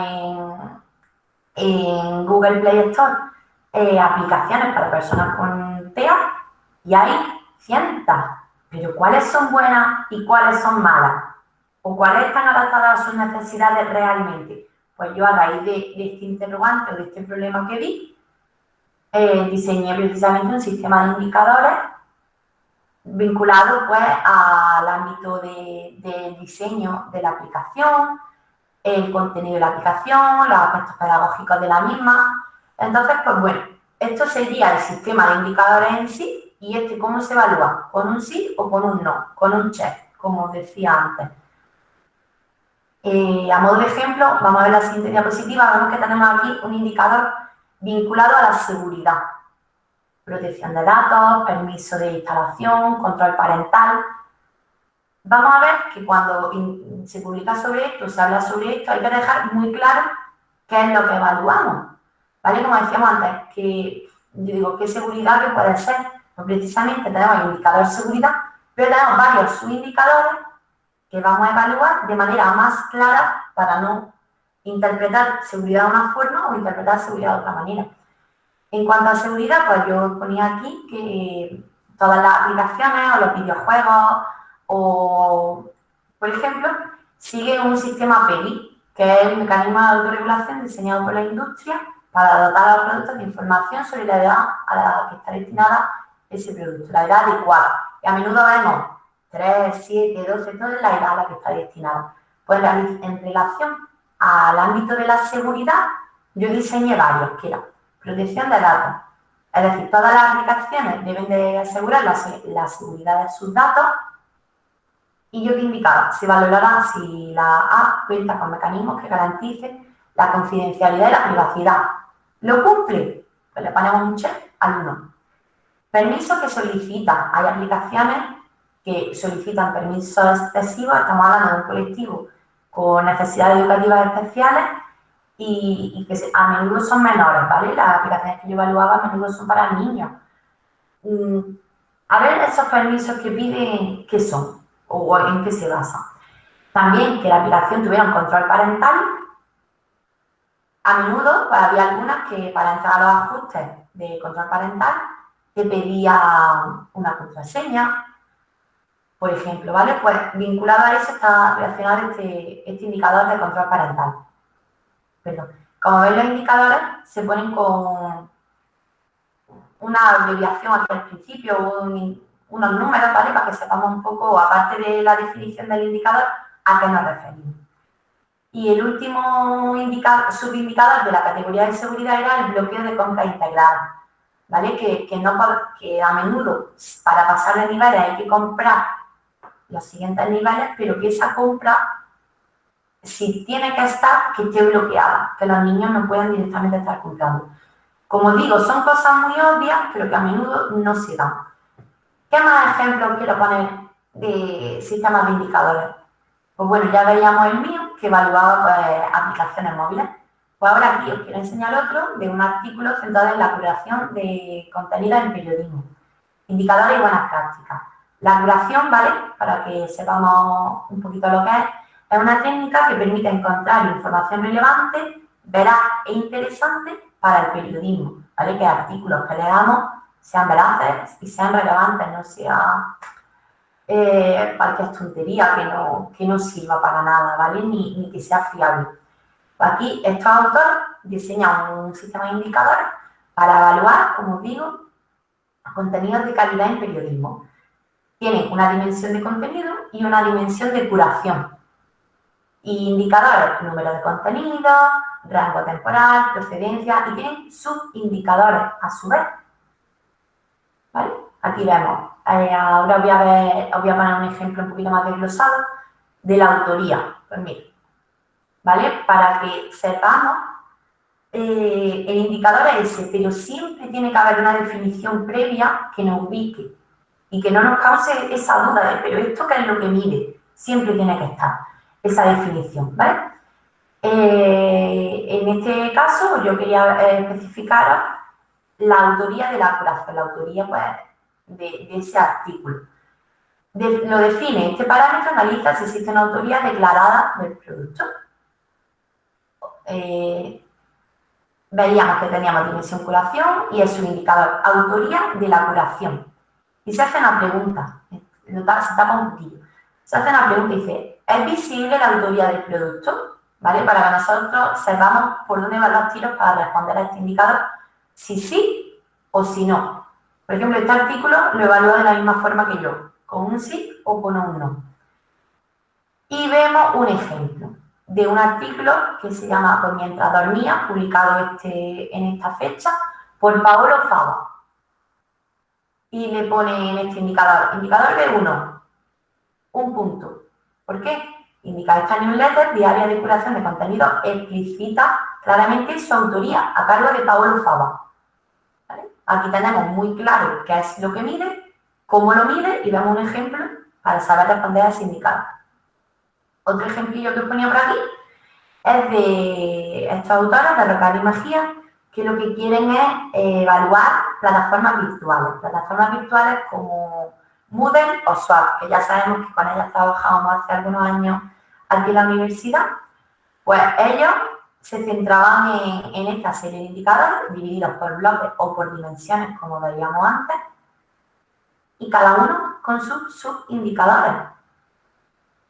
en, Google Play Store eh, aplicaciones para personas con TEA y hay cientos, pero ¿cuáles son buenas y cuáles son malas? ¿O cuáles están adaptadas a sus necesidades realmente? Pues yo a raíz de, este interrogante o de este problema que vi, eh, diseñé precisamente un sistema de indicadores vinculado pues al ámbito del diseño de la aplicación, el contenido de la aplicación, los aspectos pedagógicos de la misma. Entonces, pues bueno, esto sería el sistema de indicadores en sí y este cómo se evalúa, con un sí o con un no, con un check, como decía antes. Eh, a modo de ejemplo, vamos a ver la siguiente diapositiva, vemos que tenemos aquí un indicador vinculado a la seguridad. Protección de datos, permiso de instalación, control parental. Vamos a ver que cuando se publica sobre esto, se habla sobre esto, hay que dejar muy claro qué es lo que evaluamos. ¿Vale? Como decíamos antes, que yo digo, ¿qué seguridad que puede ser? Precisamente tenemos el indicador de seguridad, pero tenemos varios subindicadores que vamos a evaluar de manera más clara para no interpretar seguridad de una forma o interpretar seguridad de otra manera. En cuanto a seguridad, pues yo ponía aquí que todas las aplicaciones o los videojuegos o, por ejemplo, siguen un sistema PEGI, que es el mecanismo de autorregulación diseñado por la industria para dotar a los productos de información sobre la edad a la que está destinada ese producto, la edad adecuada. Y a menudo vemos 3, 7, 12, todo es la edad a la que está destinado. Pues en relación al ámbito de la seguridad, yo diseñé varios, que era protección de datos. Es decir, todas las aplicaciones deben de asegurar la, seguridad de sus datos y yo te indicaba, se valorará si la A cuenta con mecanismos que garanticen la confidencialidad y la privacidad. ¿Lo cumple? Pues le ponemos un check al 1. Permiso que solicita. Hay aplicaciones que solicitan permisos excesivos, estamos hablando de un colectivo con necesidades educativas especiales y, que a menudo son menores, ¿vale? Las aplicaciones que yo evaluaba a menudo son para niños. Mm, a ver esos permisos que piden, ¿qué son? O en qué se basan. También que la aplicación tuviera un control parental. A menudo pues, había algunas que para entrar a los ajustes de control parental te pedía una contraseña, por ejemplo, ¿vale? Pues vinculado a eso está relacionado este, este indicador de control parental. Perdón. Como veis, los indicadores se ponen con una abreviación aquí al principio, unos números, ¿vale? Para que sepamos un poco, aparte de la definición del indicador, a qué nos referimos. Y el último indicador, subindicador de la categoría de seguridad era el bloqueo de compra integrada, ¿vale? Que, que, no, que a menudo para pasar de niveles hay que comprar los siguientes niveles, pero que esa compra, si tiene que estar, que esté bloqueada, que los niños no puedan directamente estar comprando. Como digo, son cosas muy obvias, pero que a menudo no se dan. ¿Qué más ejemplos quiero poner de sistemas de indicadores? Pues bueno, ya veíamos el mío, que evaluaba pues, aplicaciones móviles. Pues ahora aquí os quiero enseñar otro de un artículo centrado en la curación de contenidos en periodismo. Indicadores y buenas prácticas. La duración, ¿vale? Para que sepamos un poquito lo que es, es una técnica que permite encontrar información relevante, veraz e interesante para el periodismo, ¿vale? Que artículos que leamos sean veraces y sean relevantes, no sea eh, cualquier tontería que no, que no sirva para nada, ¿vale? Ni, ni que sea fiable. Aquí estos autores diseñan un sistema de indicadores para evaluar, como os digo, contenidos de calidad en periodismo tienen una dimensión de contenido y una dimensión de curación. Indicadores, número de contenido, rango temporal, procedencia y tienen subindicadores a su vez. ¿Vale? Aquí vemos. Eh, ahora voy a, ver, voy a poner un ejemplo un poquito más desglosado de la autoría. Pues mira, ¿vale? Para que sepamos, eh, el indicador es ese, pero siempre tiene que haber una definición previa que nos ubique y que no nos cause esa duda de, pero esto qué es lo que mide, siempre tiene que estar esa definición, ¿vale? Eh, en este caso yo quería eh, especificar la autoría de la curación, la autoría pues, de, ese artículo. lo define, este parámetro analiza si existe una autoría declarada del producto. Eh, veíamos que teníamos dimensión curación y es un indicador autoría de la curación y se hace una pregunta, se tapa un poquillo. Se hace una pregunta y dice, ¿es visible la autoría del producto? ¿Vale? Para que nosotros sepamos por dónde van los tiros para responder a este indicador, si sí o si no. Por ejemplo, este artículo lo evalúa de la misma forma que yo, con un sí o con un no. Y vemos un ejemplo. De un artículo que se llama Pues mientras dormía, publicado este, en esta fecha, por Paolo Fava. Y le pone en este indicador, indicador de 1, un punto. ¿Por qué? Indica esta newsletter diaria de curación de contenido explicita claramente su autoría a cargo de Paolo Fava. Aquí tenemos muy claro qué es lo que mide, cómo lo mide y vemos un ejemplo para saber responder a ese indicador. Otro ejemplillo que os ponía por aquí es de estos autores de Rocar y Magía, que lo que quieren es eh, evaluar plataformas virtuales. Plataformas virtuales como Moodle o Swap, que ya sabemos que con ellas trabajábamos hace algunos años aquí en la universidad. Pues ellos se centraban en, en esta serie de indicadores divididos por bloques o por dimensiones, como veíamos antes, y cada uno con sus subindicadores.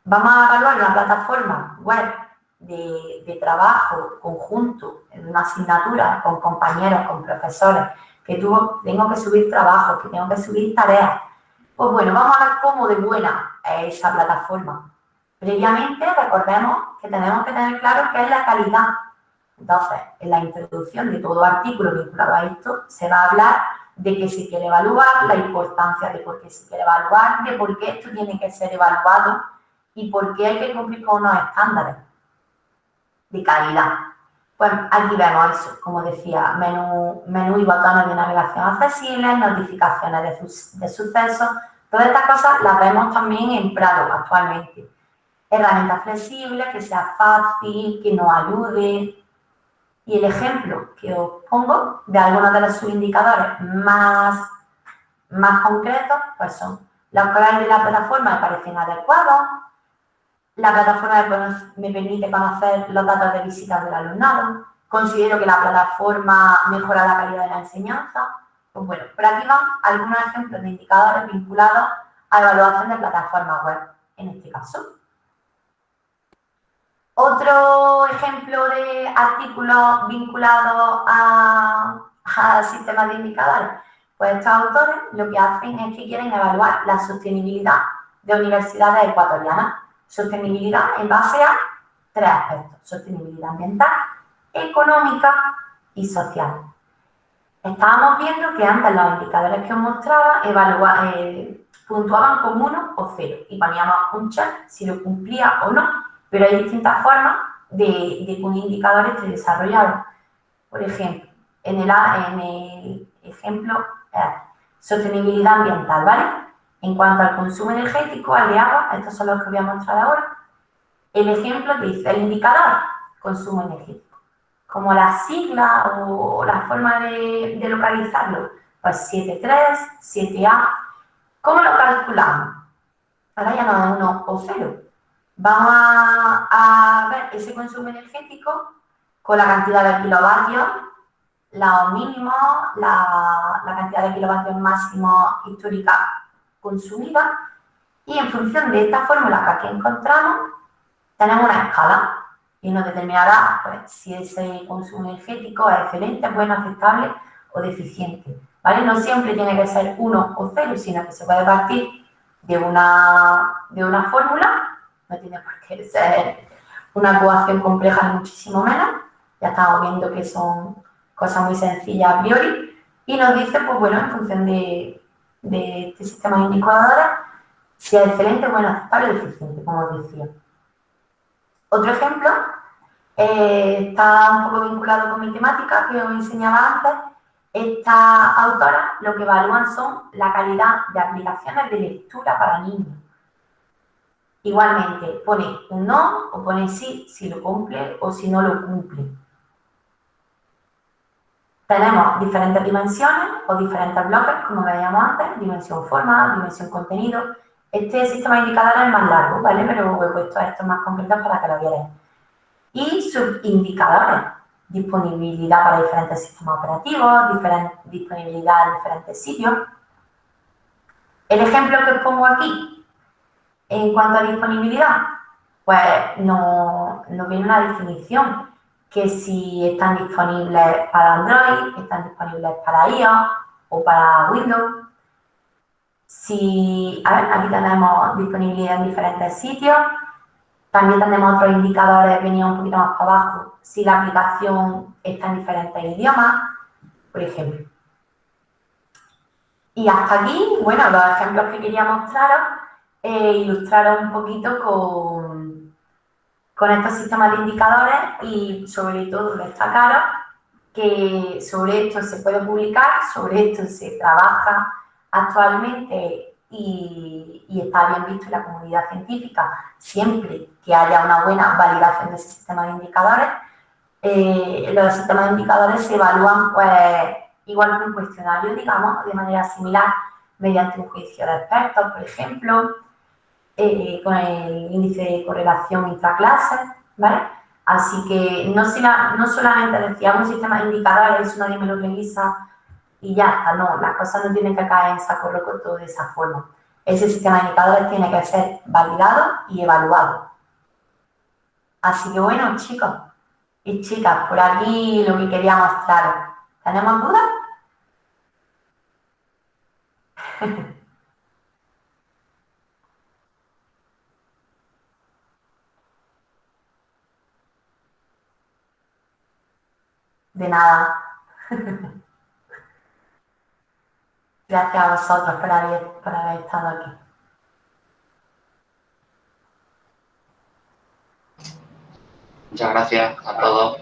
Vamos a evaluar una plataforma web de, trabajo conjunto en una asignatura con compañeros, con profesores, que tuvo, tengo que subir trabajo, que tengo que subir tareas. Pues bueno, vamos a ver cómo de buena es esa plataforma. Previamente, recordemos que tenemos que tener claro qué es la calidad. Entonces, en la introducción de todo artículo vinculado a esto, se va a hablar de que se quiere evaluar, la importancia de por qué se quiere evaluar, de por qué esto tiene que ser evaluado y por qué hay que cumplir con unos estándares de calidad. Pues aquí vemos eso, como decía, menú, menú y botones de navegación accesibles, notificaciones de, de sucesos, todas estas cosas las vemos también en Prado actualmente. Herramientas flexibles, que sea fácil, que nos ayude, y el ejemplo que os pongo de algunos de los subindicadores más, más concretos, pues son los colores de la plataforma me parecen adecuados, la plataforma me permite conocer los datos de visitas del alumnado, considero que la plataforma mejora la calidad de la enseñanza. Pues bueno, por aquí van algunos ejemplos de indicadores vinculados a evaluación de plataformas web, en este caso. Otro ejemplo de artículo vinculado a, sistemas de indicadores, pues estos autores lo que hacen es que quieren evaluar la sostenibilidad de universidades ecuatorianas. Sostenibilidad en base a tres aspectos, sostenibilidad ambiental, económica y social. Estábamos viendo que antes los indicadores que os mostraba eh, puntuaban con uno o cero y poníamos un check si lo cumplía o no pero hay distintas formas de, que un indicador esté desarrollado. Por ejemplo, en el, en el ejemplo, sostenibilidad ambiental, ¿vale? En cuanto al consumo energético, al de agua, estos son los que voy a mostrar ahora. El ejemplo que dice el indicador, consumo energético. Como la sigla o la forma de, localizarlo, pues 7.3, 7A. ¿Cómo lo calculamos? Ahora ya no es 1 o 0, Vamos a, ver ese consumo energético con la cantidad de kilovatios, la mínimo, la, la cantidad de kilovatios máximo histórica consumida y en función de esta fórmula que aquí encontramos, tenemos una escala y nos determinará pues, si ese consumo energético es excelente, bueno, aceptable o deficiente. ¿vale? No siempre tiene que ser 1 o 0, sino que se puede partir de una, de una fórmula no tiene por qué ser una ecuación compleja, muchísimo menos. Ya estamos viendo que son cosas muy sencillas a priori. Y nos dice, pues bueno, en función de, este sistema de si es excelente, bueno, aceptable o deficiente, como os decía. Otro ejemplo eh, está un poco vinculado con mi temática que os enseñaba antes. Estas autoras lo que evalúan son la calidad de aplicaciones de lectura para niños. Igualmente, pone un no o pone sí si lo cumple o si no lo cumple. Tenemos diferentes dimensiones o diferentes bloques, como veíamos antes, dimensión forma, dimensión contenido. Este sistema de indicadores es más largo, ¿vale? Pero he puesto estos más concretos para que lo vieran. Y subindicadores, disponibilidad para diferentes sistemas operativos, disponibilidad en diferentes sitios. El ejemplo que os pongo aquí en cuanto a disponibilidad, pues no, viene una definición que si están disponibles para Android, están disponibles para iOS o para Windows. Si, a ver, aquí tenemos disponibilidad en diferentes sitios. También tenemos otros indicadores, venía un poquito más para abajo, si la aplicación está en diferentes idiomas, por ejemplo. Y hasta aquí, bueno, los ejemplos que quería mostraros, e ilustraros un poquito con, con estos sistemas de indicadores y sobre todo destacaros que sobre esto se puede publicar, sobre esto se trabaja actualmente y, está bien visto en la comunidad científica siempre que haya una buena validación de ese sistema de indicadores. Eh, los sistemas de indicadores se evalúan pues igual que un cuestionario, digamos, de manera similar mediante un juicio de expertos, por ejemplo, con el índice de correlación intraclase, ¿vale? Así que no, no solamente decíamos un sistema de indicadores, nadie me lo revisa y ya está, no, las cosas no tienen que caer en saco roto de esa forma. Ese sistema de indicadores tiene que ser validado y evaluado. Así que bueno, chicos y chicas, por aquí lo que quería mostraros. ¿Tenemos dudas? [LAUGHS] De nada. Gracias a vosotros por haber, por haber estado aquí. Muchas gracias a todos.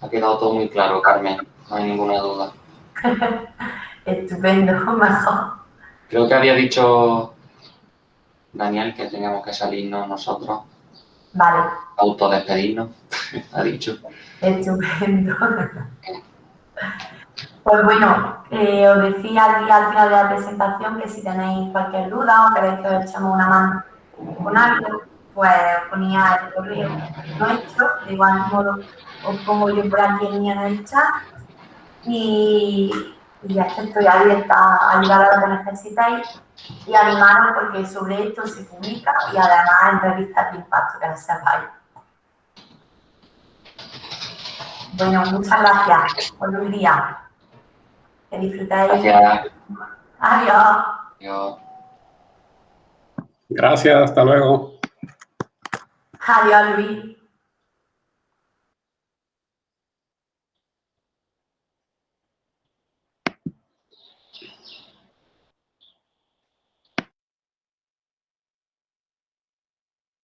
Ha quedado todo muy claro, Carmen. No hay ninguna duda. [LAUGHS] Estupendo, [LAUGHS] mejor. Creo que había dicho Daniel que teníamos que salirnos nosotros. Vale. Autodespedirnos, [LAUGHS] ha dicho. Estupendo. Pues bueno, eh, os decía aquí al final de la presentación que si tenéis cualquier duda o queréis que os echemos una mano con algo, pues ponía el correo nuestro, de igual modo os pongo yo por aquí en el chat y, ya estoy abierta a ayudar a lo que necesitéis y animaros porque sobre esto se publica y además en revistas de impacto que no sepáis. Bueno, muchas gracias por un día. Que disfrutéis. Gracias. Adiós. Adiós. Gracias, hasta luego. Adiós, Luis.